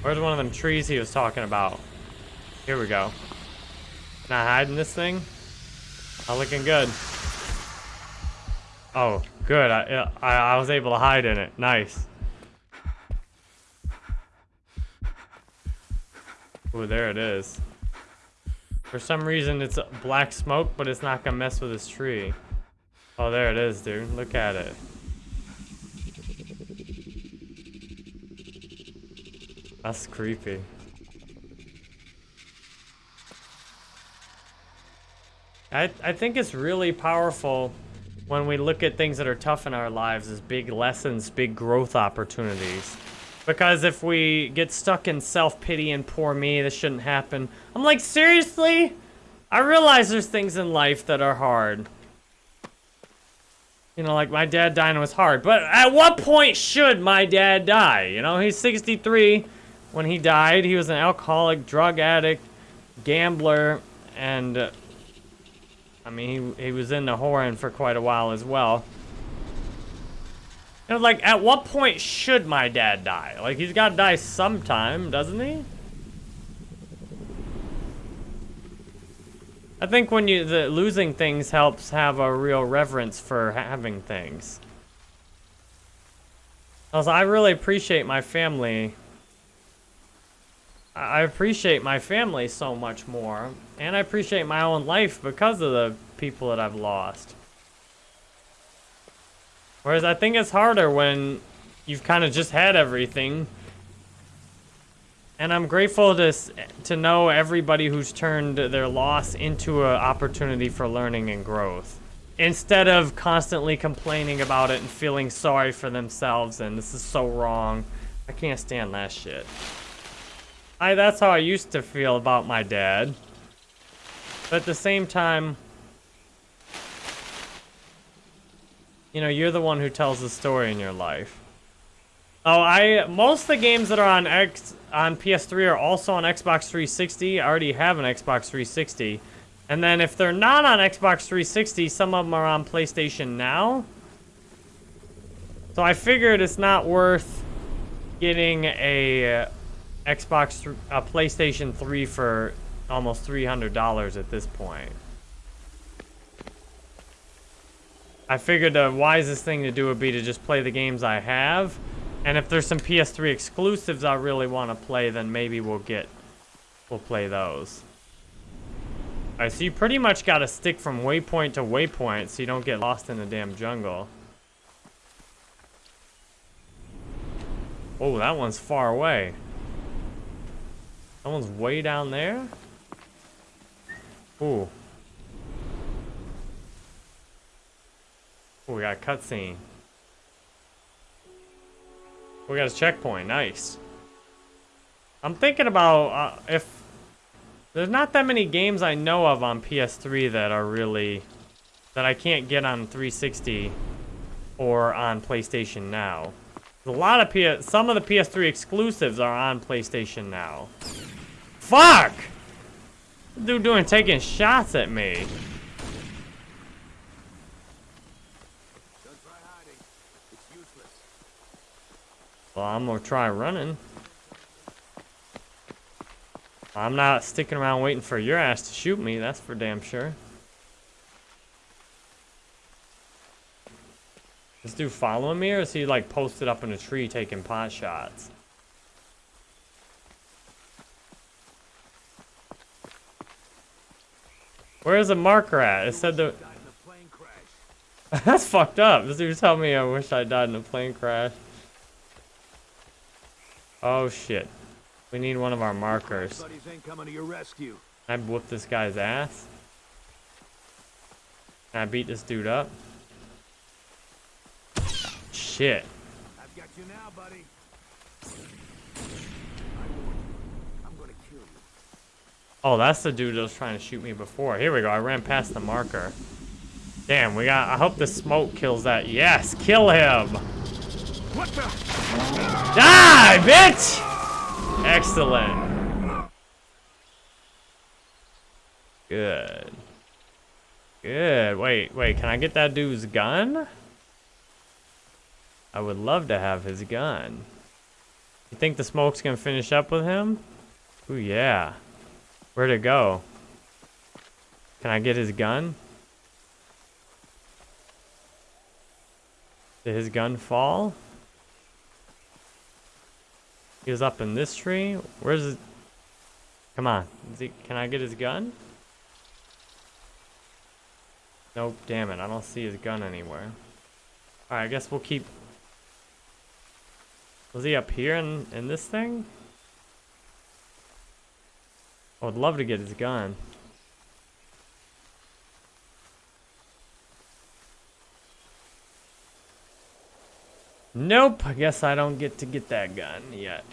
Where's one of them trees he was talking about? Here we go. Not hiding this thing? I'm looking good. Oh, good. I, uh, I, I was able to hide in it. Nice. Ooh, there it is. For some reason, it's black smoke, but it's not gonna mess with this tree. Oh, there it is, dude. Look at it. That's creepy. I, I think it's really powerful when we look at things that are tough in our lives as big lessons, big growth opportunities. Because if we get stuck in self-pity and poor me, this shouldn't happen. I'm like, seriously? I realize there's things in life that are hard. You know, like my dad dying was hard. But at what point should my dad die? You know, he's 63 when he died. He was an alcoholic, drug addict, gambler, and... Uh, I mean, he, he was in the whoring for quite a while as well. You know, like, at what point should my dad die? Like, he's got to die sometime, doesn't he? I think when you the losing things helps have a real reverence for having things. Also, I really appreciate my family. I appreciate my family so much more, and I appreciate my own life because of the people that I've lost. Whereas I think it's harder when you've kind of just had everything. And I'm grateful to, to know everybody who's turned their loss into an opportunity for learning and growth. Instead of constantly complaining about it and feeling sorry for themselves and this is so wrong. I can't stand that shit. I, that's how I used to feel about my dad. But at the same time, you know, you're the one who tells the story in your life. Oh, I most of the games that are on X on PS3 are also on Xbox 360. I already have an Xbox 360. And then if they're not on Xbox 360, some of them are on PlayStation Now. So I figured it's not worth getting a Xbox, a uh, PlayStation 3 for almost $300 at this point. I figured the wisest thing to do would be to just play the games I have. And if there's some PS3 exclusives I really want to play, then maybe we'll get, we'll play those. Alright, so you pretty much got to stick from waypoint to waypoint so you don't get lost in the damn jungle. Oh, that one's far away. That one's way down there? Ooh. Oh, we got a cutscene. We got a checkpoint. Nice. I'm thinking about uh, if there's not that many games I know of on PS3 that are really that I can't get on 360 or on PlayStation Now. A lot of PS, some of the PS3 exclusives are on PlayStation Now. Fuck! Dude doing taking shots at me. Well, I'm gonna try running. I'm not sticking around waiting for your ass to shoot me, that's for damn sure. This dude following me, or is he like posted up in a tree taking pot shots? Where's the marker at? It said the... That's fucked up. This dude telling me I wish I died in a plane crash. Oh shit. We need one of our markers. I whoop this guy's ass. Can I beat this dude up? Shit. I've got you now, Oh, that's the dude that was trying to shoot me before. Here we go. I ran past the marker. Damn, we got... I hope the smoke kills that. Yes, kill him! What the? Die, bitch! Excellent. Good. Good. Wait, wait. Can I get that dude's gun? I would love to have his gun. You think the smoke's gonna finish up with him? Ooh, yeah. Where'd it go? Can I get his gun? Did his gun fall? He was up in this tree? Where's it? Come on. Is he, can I get his gun? Nope, damn it. I don't see his gun anywhere. Alright, I guess we'll keep... Was he up here in, in this thing? I would love to get his gun. Nope, I guess I don't get to get that gun yet.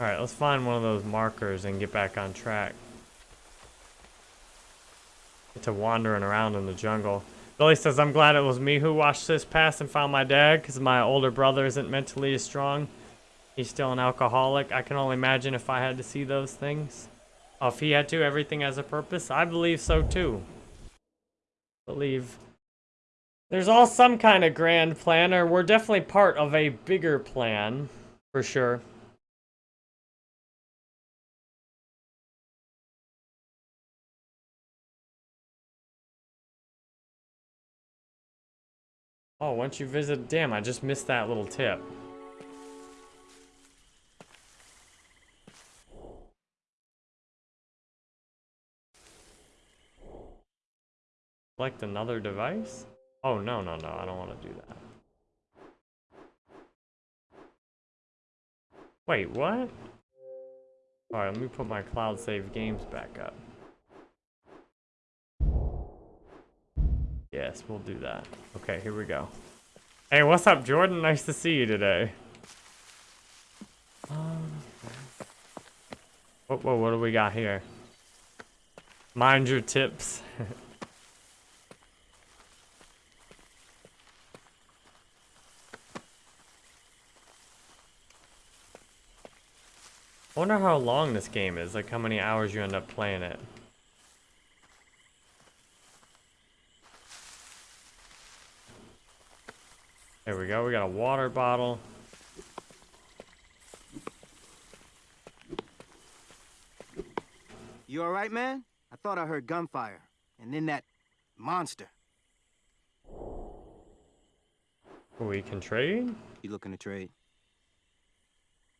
Alright, let's find one of those markers and get back on track. Get to wandering around in the jungle. Billy says, I'm glad it was me who watched this pass and found my dad because my older brother isn't mentally as strong. He's still an alcoholic. I can only imagine if I had to see those things. Oh, if he had to, everything has a purpose. I believe so too. Believe there's all some kind of grand plan, or we're definitely part of a bigger plan, for sure. Oh, once you visit, damn, I just missed that little tip. Select another device? Oh, no, no, no, I don't want to do that. Wait, what? Alright, let me put my cloud save games back up. Yes, we'll do that. Okay, here we go. Hey, what's up, Jordan? Nice to see you today. Whoa, whoa, what do we got here? Mind your tips. I wonder how long this game is, like how many hours you end up playing it. There we go, we got a water bottle. You alright, man? I thought I heard gunfire. And then that monster. We can trade? You looking to trade?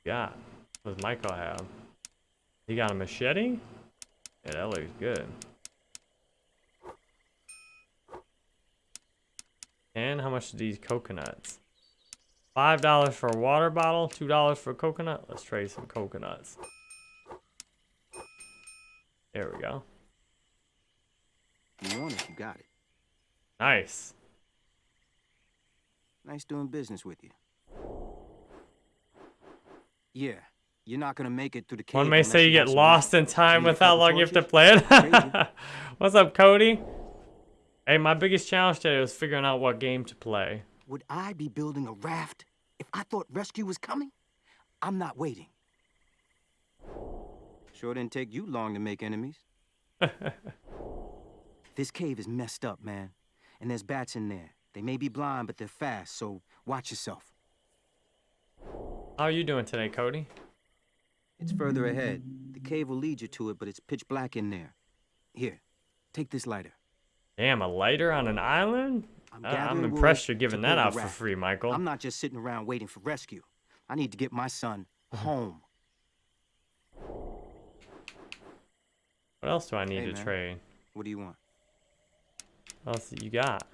Yeah. What does Michael have? He got a machete? Yeah, that looks good. And how much are these coconuts? Five dollars for a water bottle, two dollars for a coconut. Let's trade some coconuts. There we go. You want it, you got it. Nice. Nice doing business with you. Yeah, you're not gonna make it through the cave. One may say you get lost in time with how long you have to play it. What's up, Cody? Hey, my biggest challenge today was figuring out what game to play. Would I be building a raft if I thought rescue was coming? I'm not waiting. Sure didn't take you long to make enemies. this cave is messed up, man. And there's bats in there. They may be blind, but they're fast, so watch yourself. How are you doing today, Cody? It's further ahead. The cave will lead you to it, but it's pitch black in there. Here, take this lighter. Damn, a lighter on an island? I'm Uh, I'm impressed you're giving that out for free, Michael. I'm not just sitting around waiting for rescue. I need to get my son home. What else do I need Hey, to man. trade? What do you want? What else you got?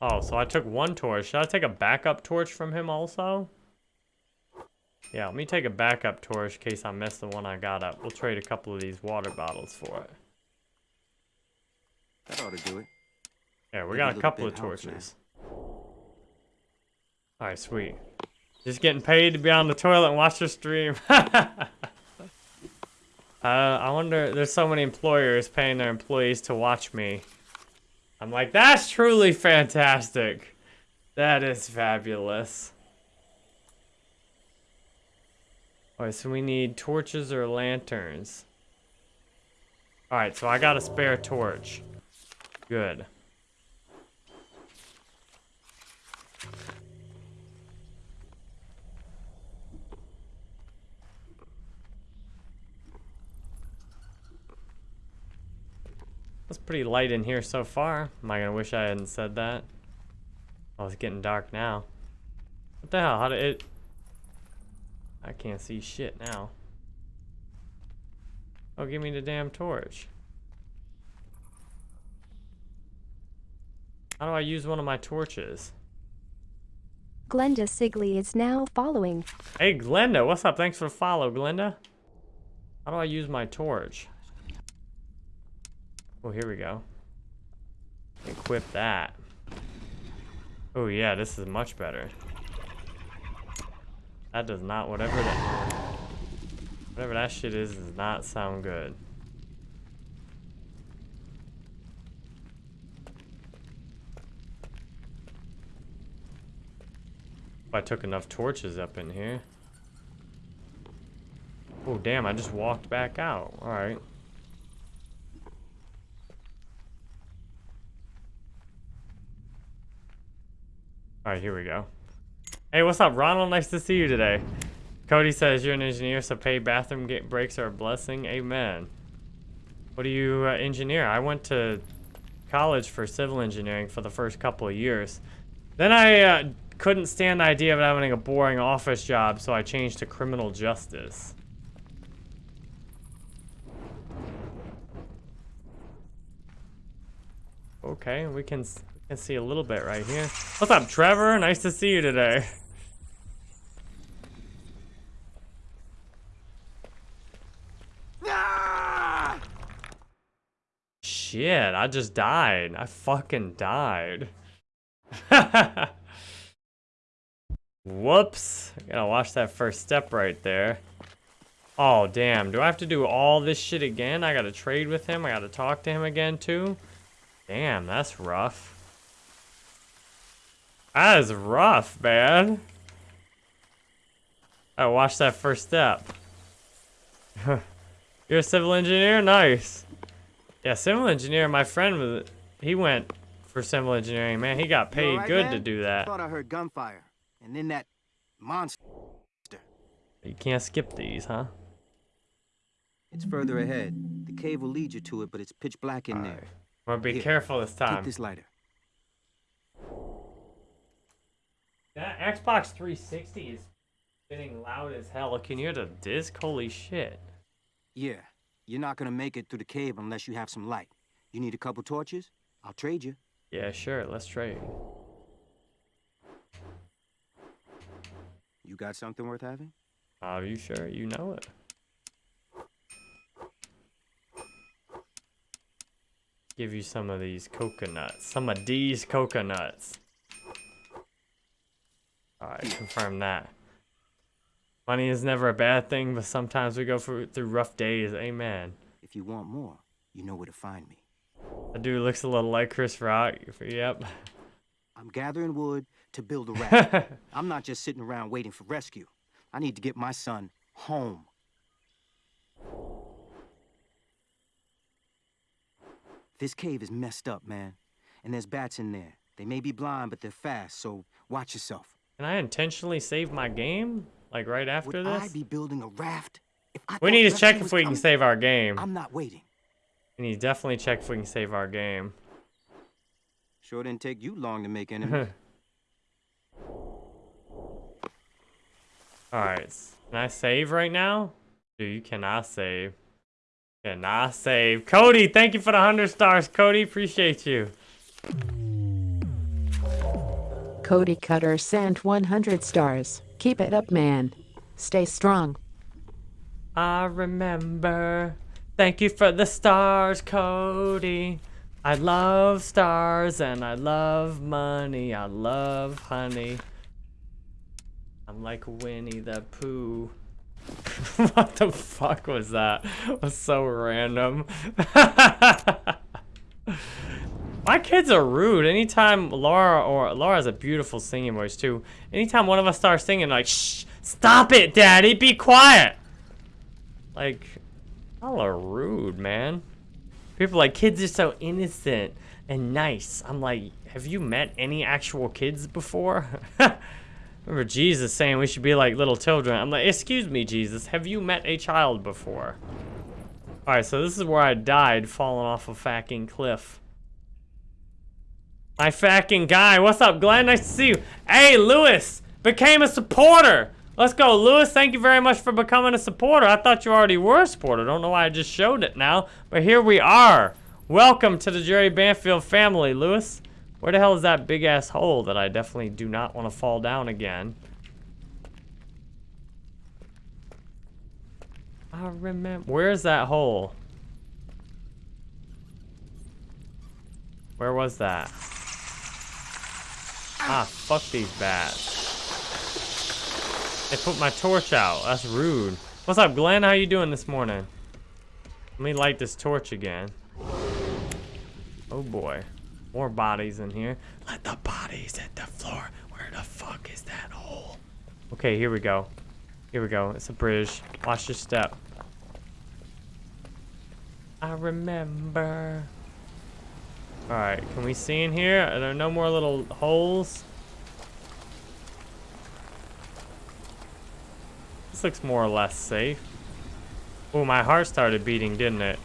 Oh, so I took one torch. Should I take a backup torch from him also? Yeah, let me take a backup torch in case I mess the one I got up. We'll trade a couple of these water bottles for it. That ought to do it. Yeah, we Maybe got a couple of torches. Alright, sweet. Just getting paid to be on the toilet and watch your stream. uh, I wonder, there's so many employers paying their employees to watch me. I'm like, that's truly fantastic. That is fabulous. Alright, so we need torches or lanterns. Alright, so I got a spare torch. Good. It's pretty light in here so far. Am I gonna wish I hadn't said that? Oh, it's getting dark now. What the hell? How did it... I can't see shit now. Oh, give me the damn torch. How do I use one of my torches? Glenda Sigley is now following. Hey, Glenda, what's up? Thanks for the follow, Glenda. How do I use my torch? Oh, here we go. Equip that. Oh, yeah, this is much better. That does not, whatever that, whatever that shit is, does not sound good. If I took enough torches up in here. Oh, damn, I just walked back out. Alright. Alright, here we go. Hey, what's up, Ronald? Nice to see you today. Cody says you're an engineer, so paid bathroom get breaks are a blessing. Amen. What do you uh, engineer? I went to college for civil engineering for the first couple of years. Then I uh, couldn't stand the idea of having a boring office job, so I changed to criminal justice. Okay, we can, can see a little bit right here. What's up, Trevor? Nice to see you today. Shit, I just died. I fucking died. Whoops. Gotta watch that first step right there. Oh, damn. Do I have to do all this shit again? I gotta trade with him. I gotta talk to him again, too. Damn, that's rough. That is rough, man. I watch that first step. You're a civil engineer? Nice. Yeah, civil engineer, my friend was, he went for civil engineering, man. He got paid right, good man? to do that. I Thought I heard gunfire, and then that monster. You can't skip these, huh? It's further ahead. The cave will lead you to it, but it's pitch black in there. I'm be Here, careful this time. Take this lighter. That Xbox 360 is getting loud as hell. Can you hear the disc? Holy shit. Yeah, you're not gonna make it through the cave unless you have some light. You need a couple torches? I'll trade you. Yeah, sure. Let's trade. You got something worth having? Are you sure? You know it. Give you some of these coconuts. Some of these coconuts. Alright, confirm that. Money is never a bad thing, but sometimes we go through, through rough days. Amen. If you want more, you know where to find me. That dude looks a little like Chris Rock. Yep. I'm gathering wood to build a raft. I'm not just sitting around waiting for rescue. I need to get my son home. This cave is messed up, man. And there's bats in there. They may be blind, but they're fast, so watch yourself. Can I intentionally save my game? Like right after Would this? I be building a raft? If I We need to check if we can save our game. I'm not waiting. We need to definitely check if we can save our game. Sure didn't take you long to make enemies. Alright, can I save right now? Dude, you cannot save. Cannot save. Cody, thank you for the 100 stars. Cody, appreciate you. Cody Cutter sent 100 stars. Keep it up, man. Stay strong. I remember. Thank you for the stars, Cody. I love stars and I love money. I love honey. I'm like Winnie the Pooh. what the fuck was that? That was so random. My kids are rude. Anytime Laura or Laura has a beautiful singing voice too. Anytime one of us starts singing, like, shh, stop it, daddy, be quiet. Like, y'all are rude, man. People like, kids are so innocent and nice. I'm like, have you met any actual kids before? Remember Jesus saying we should be like little children. I'm like, excuse me, Jesus, have you met a child before? Alright, so this is where I died falling off a fucking cliff. My fucking guy. What's up, Glenn? Nice to see you. Hey, Lewis. became a supporter. Let's go, Lewis. Thank you very much for becoming a supporter. I thought you already were a supporter. Don't know why I just showed it now, but here we are. Welcome to the Jerry Banfield family, Lewis. Where the hell is that big ass hole that I definitely do not want to fall down again? I remember. Where's that hole? Where was that? Ah, fuck these bats. They put my torch out. That's rude. What's up, Glenn? How you doing this morning? Let me light this torch again. Oh boy. More bodies in here. Let the bodies hit the floor. Where the fuck is that hole? Okay, here we go. Here we go. It's a bridge. Watch your step. I remember. Alright, can we see in here? Are there no more little holes? This looks more or less safe. Oh, my heart started beating, didn't it?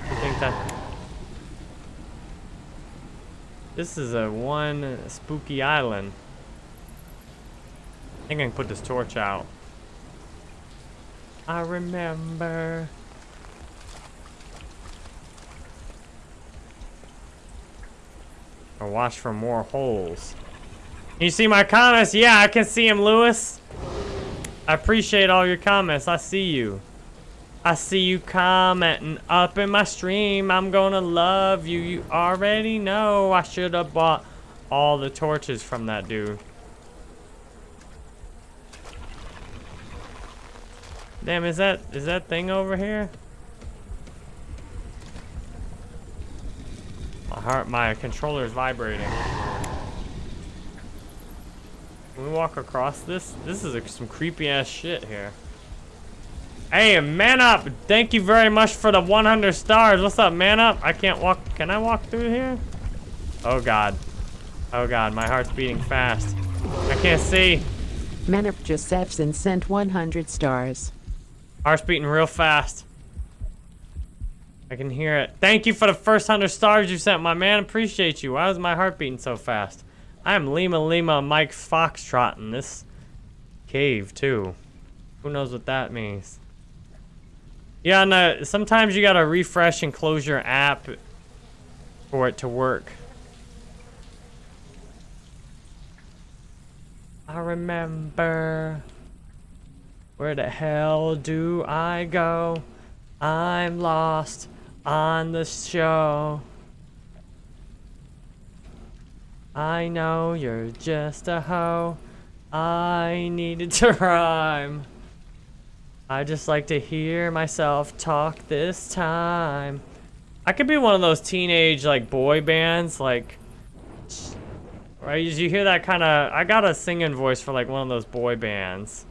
I think that... This is a one spooky island. I think I can put this torch out. I remember... Or watch for more holes. You see my comments? Yeah, I can see him, Lewis. I appreciate all your comments. I see you. I see you commenting up in my stream. I'm gonna love you. You already know I should have bought all the torches from that dude. Damn, is that is that thing over here? My heart, my controller's vibrating. Can we walk across this? This is a, some creepy ass shit here. Hey, man up! Thank you very much for the 100 stars. What's up, man up? I can't walk. Can I walk through here? Oh god. Oh god, my heart's beating fast. I can't see. Man up, Josephson sent 100 stars. Heart's beating real fast. I can hear it. Thank you for the first 100 stars you sent, my man. Appreciate you. Why was my heart beating so fast? I am Lima Lima Mike Foxtrot in this cave, too. Who knows what that means? Yeah, no, sometimes you gotta refresh and close your app for it to work. I remember... Where the hell do I go? I'm lost on the show. I know you're just a hoe. I needed to rhyme. I just like to hear myself talk this time. I could be one of those teenage, like, boy bands, like... Right, you hear that kind of... I got a singing voice for, like, one of those boy bands.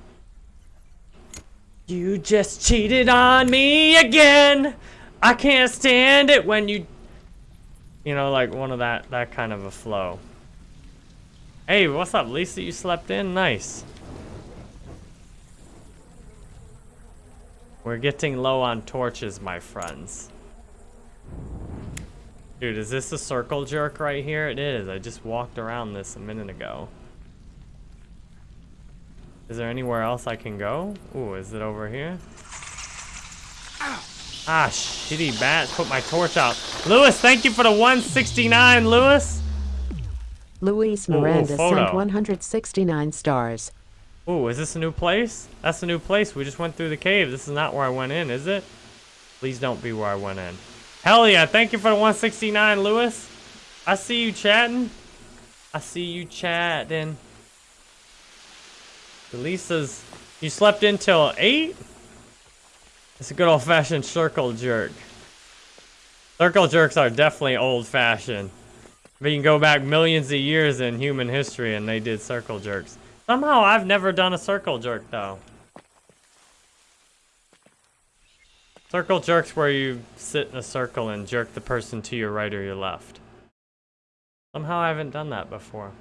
You just cheated on me again! I can't stand it when you... You know, like, one of that, that kind of a flow. Hey, what's up, Lisa? You slept in? Nice. We're getting low on torches, my friends. Dude, is this a circle jerk right here? It is. I just walked around this a minute ago. Is there anywhere else I can go? Ooh, is it over here? Ah, shitty bats. Put my torch out. Lewis, thank you for the 169, Lewis. Luis Miranda ooh, sent 169 stars. Ooh, is this a new place? That's a new place. We just went through the cave. This is not where I went in, is it? Please don't be where I went in. Hell yeah, thank you for the 169, Lewis. I see you chatting. I see you chatting. Lisa's... You slept until 8? It's a good old-fashioned circle jerk. Circle jerks are definitely old-fashioned. You can go back millions of years in human history and they did circle jerks. Somehow I've never done a circle jerk though. Circle jerks where you sit in a circle and jerk the person to your right or your left. Somehow I haven't done that before.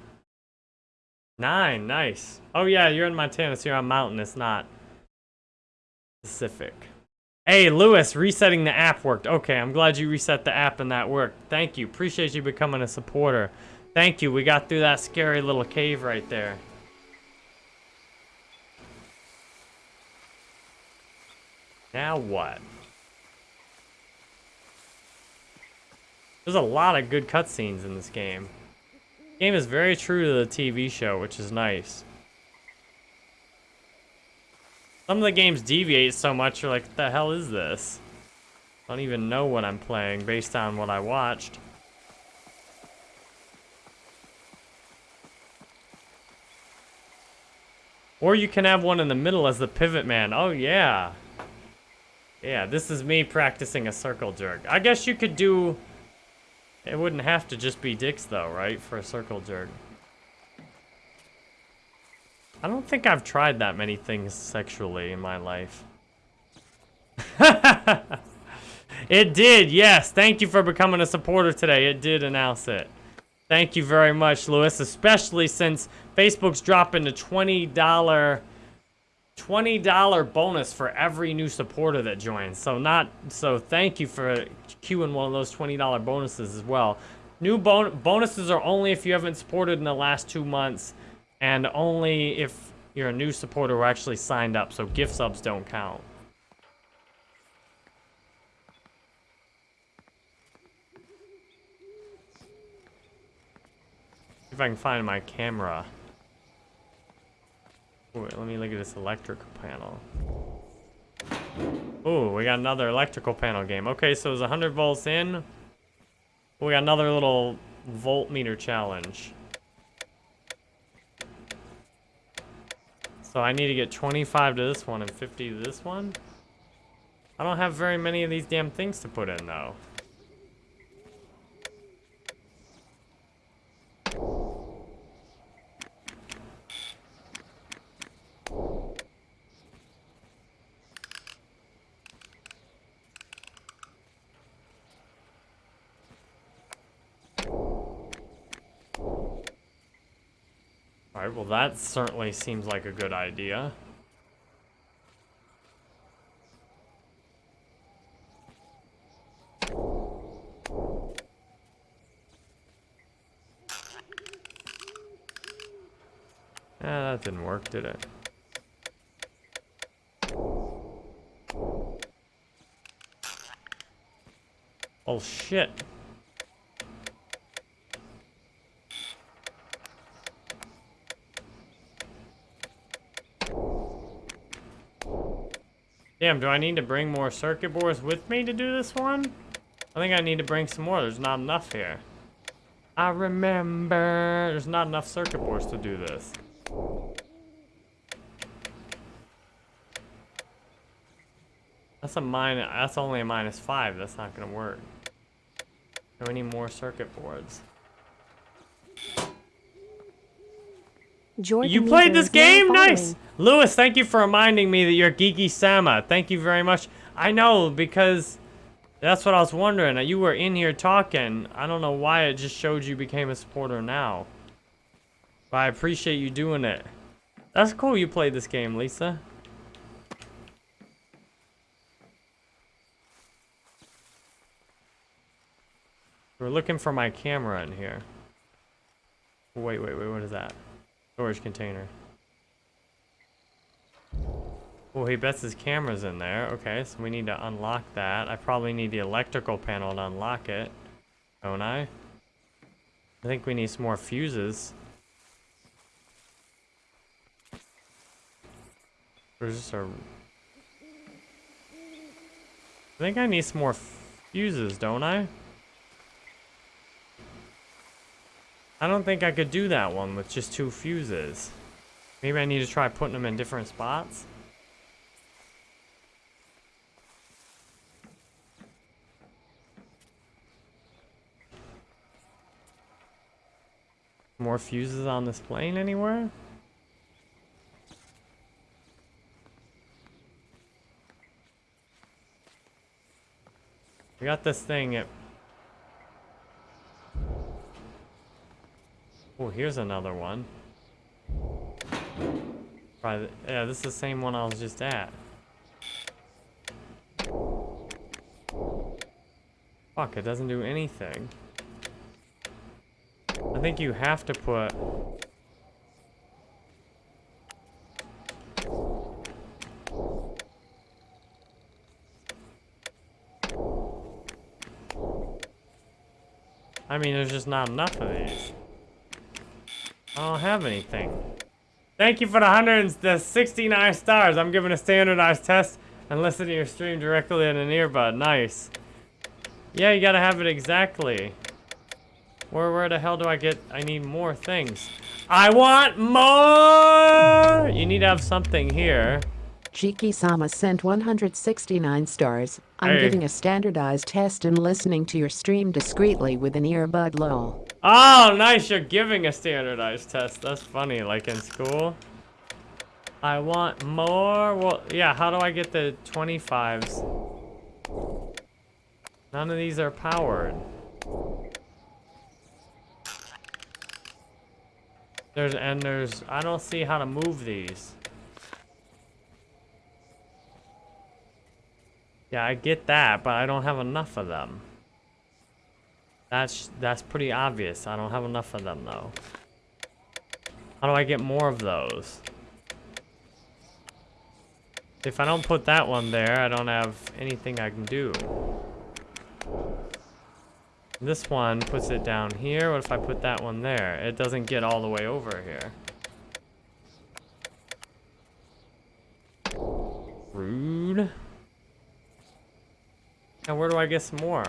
Nine, nice. Oh yeah, you're in Montana, so you're on mountain, it's not Pacific. Hey, Lewis, resetting the app worked. Okay, I'm glad you reset the app and that worked. Thank you. Appreciate you becoming a supporter. Thank you. We got through that scary little cave right there. Now what? There's a lot of good cutscenes in this game. The game is very true to the TV show, which is nice. Some of the games deviate so much, you're like, what the hell is this? I don't even know what I'm playing based on what I watched. Or you can have one in the middle as the pivot man. Oh, yeah. Yeah, this is me practicing a circle jerk. I guess you could do... It wouldn't have to just be dicks, though, right? For a circle jerk. I don't think I've tried that many things sexually in my life. it did, yes. Thank you for becoming a supporter today. It did announce it. Thank you very much, Lewis, especially since Facebook's dropping a $20 $20 bonus for every new supporter that joins. So not so thank you for queuing one of those $20 bonuses as well. New bon bonuses are only if you haven't supported in the last two months and only if you're a new supporter who actually signed up. So gift subs don't count. if I can find my camera. Let me look at this electrical panel. Oh, we got another electrical panel game. Okay, so it's 100 volts in. We got another little voltmeter challenge. So I need to get 25 to this one and 50 to this one. I don't have very many of these damn things to put in, though. Alright, well that certainly seems like a good idea. Ah, that didn't work, did it? Oh shit. Damn, do I need to bring more circuit boards with me to do this one? I think I need to bring some more. There's not enough here. I remember. There's not enough circuit boards to do this. That's a minus. That's only a minus five. That's not gonna work. Do we need more circuit boards? Jordan you played this game? Nice. Lewis, thank you for reminding me that you're Geeky Sama. Thank you very much. I know, because that's what I was wondering. You were in here talking. I don't know why it just showed you became a supporter now. But I appreciate you doing it. That's cool you played this game, Lisa. We're looking for my camera in here. Wait, wait, wait, what is that? Storage container. Oh, he bets his camera's in there. Okay, so we need to unlock that. I probably need the electrical panel to unlock it. Don't I? I think we need some more fuses. Where's this our... I think I need some more fuses, don't I? I don't think I could do that one with just two fuses. Maybe I need to try putting them in different spots. More fuses on this plane anywhere? We got this thing at... Oh, here's another one. Yeah, this is the same one I was just at. Fuck, it doesn't do anything. I think you have to put... I mean, there's just not enough of these. I don't have anything. Thank you for the 169 stars. I'm giving a standardized test and listening to your stream directly in an earbud. Nice. Yeah, you gotta have it exactly. Where, where the hell do I get... I need more things. I want more! You need to have something here. Chiki Sama sent 169 stars. I'm Hey. giving a standardized test and listening to your stream discreetly with an earbud lol. Oh, nice. You're giving a standardized test. That's funny, like in school. I want more. Well, yeah, how do I get the 25s? None of these are powered. There's, and there's, I don't see how to move these. Yeah, I get that, but I don't have enough of them. That's that's pretty obvious. I don't have enough of them though. How do I get more of those? If I don't put that one there, I don't have anything I can do. This one puts it down here. What if I put that one there? It doesn't get all the way over here. Rude. Now where do I get some more?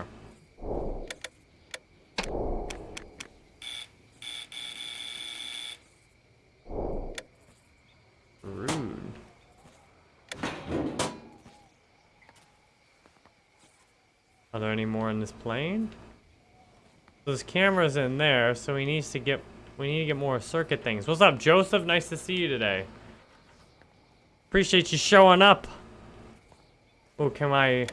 Rude. Are there any more in this plane? There's cameras in there, so he needs to get we need to get more circuit things. What's up, Joseph? Nice to see you today. Appreciate you showing up. Oh, can I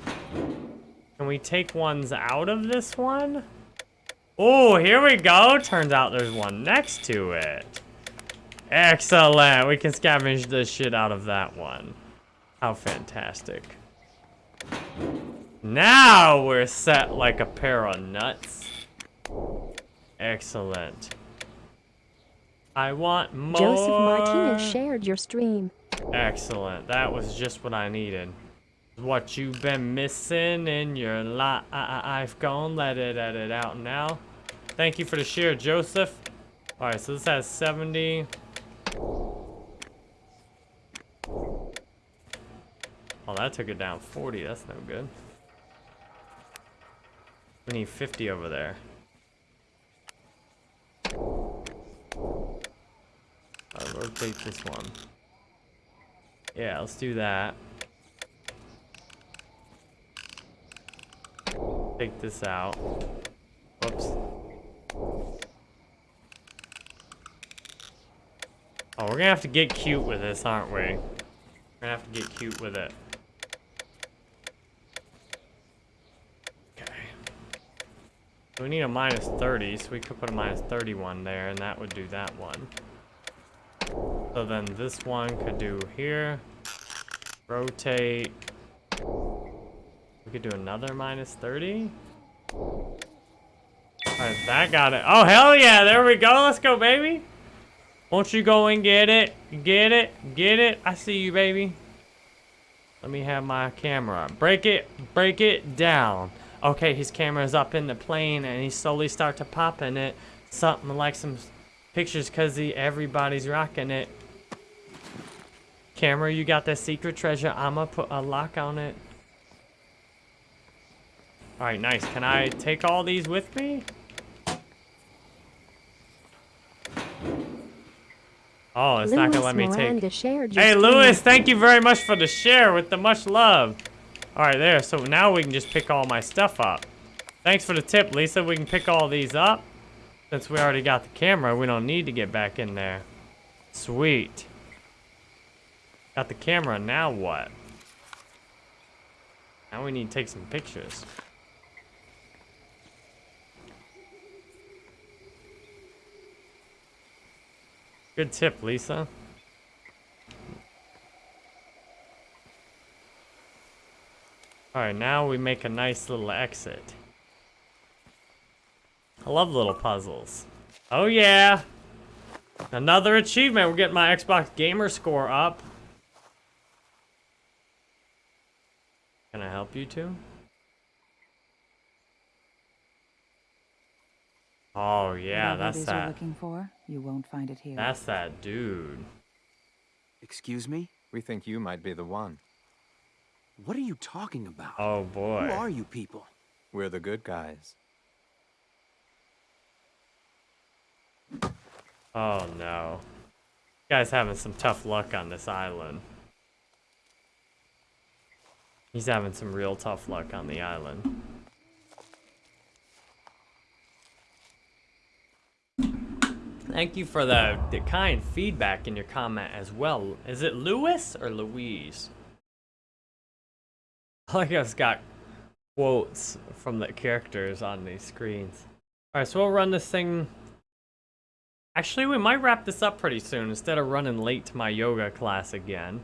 can we take ones out of this one? Oh, here we go. Turns out there's one next to it. Excellent. We can scavenge the shit out of that one. How fantastic. Now we're set like a pair of nuts. Excellent. I want more. Joseph Martinez shared your stream. Excellent. That was just what I needed. What you've been missing in your life. I've gone. Let it edit out now. Thank you for the share, Joseph. All right, so this has 70. Oh, that took it down 40. That's no good. We need 50 over there. Alright, rotate this one. Yeah, let's do that. Take this out. Whoops. Oh, we're gonna have to get cute with this, aren't we? We're gonna have to get cute with it. Okay. We need a minus 30, so we could put a minus 31 there, and that would do that one. So then this one could do here. Rotate. Could do another minus 30. Alright, that got it. Oh, hell yeah, there we go. Let's go, baby. Won't you go and get it? Get it? Get it? I see you, baby. Let me have my camera. Break it. Break it down. Okay, his camera's up in the plane, and he slowly start to pop in it. Something like some pictures, because everybody's rocking it. Camera, you got that secret treasure. I'ma put a lock on it. Alright, nice. Can I take all these with me? Oh, it's not gonna let me take. Miranda Hey. Lewis, thank you very much for the share with the much love. All right, there. So now we can just pick all my stuff up. Thanks for the tip, Lisa. We can pick all these up. Since we already got the camera, we don't need to get back in there. Sweet. Got the camera, now what? Now we need to take some pictures. Good tip, Lisa. Alright, now we make a nice little exit. I love little puzzles. Oh yeah. Another achievement. We're getting my Xbox gamer score up. Can I help you two? Oh yeah, Whatever that's it is you're that. looking for, you won't find it here. That's that dude. Excuse me? We think you might be the one. What are you talking about? Oh boy. Who are you people? We're the good guys. Oh no. You Guy's having some tough luck on this island. He's having some real tough luck on the island. Thank you for the, the kind feedback in your comment as well. Is it Lewis or Louise? I like it's got quotes from the characters on these screens. Alright, so we'll run this thing Actually, we might wrap this up pretty soon instead of running late to my yoga class again.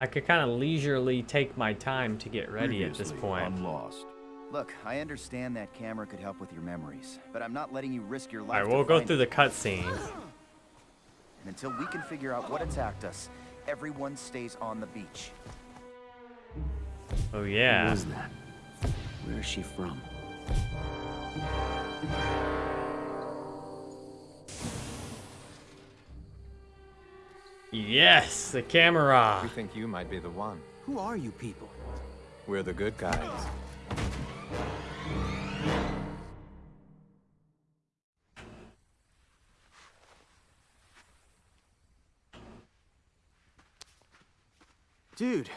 I could kind of leisurely take my time to get ready at this point. I'm lost. Look, I understand that camera could help with your memories, but I'm not letting you risk your life. Alright, we'll go through it. the cutscenes. And until we can figure out what attacked us, everyone stays on the beach. Oh yeah. was that? Where is she from? Yes, the camera. We think you might be the one. Who are you people? We're the good guys. Dude,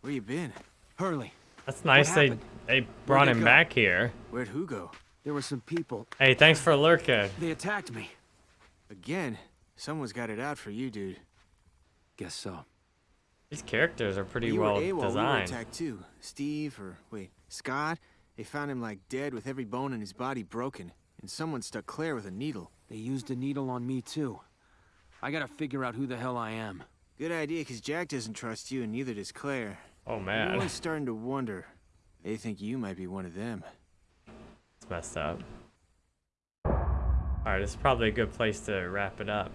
where you been? Hurley. That's nice they they brought Where'd him back here. Where'd who go? There were some people. Hey, thanks for lurking. They attacked me. Again? Someone's got it out for you, dude. Guess so. These characters are pretty you well were AWOL, We were attacked too. Steve, or wait, Scott? They found him like dead with every bone in his body broken. And someone stuck Claire with a needle. They used a needle on me too. I gotta figure out who the hell I am. Good idea, because Jack doesn't trust you and neither does Claire. Oh man, Everyone's starting to wonder. They think you might be one of them. it's messed up. Alright, this is probably a good place to wrap it up.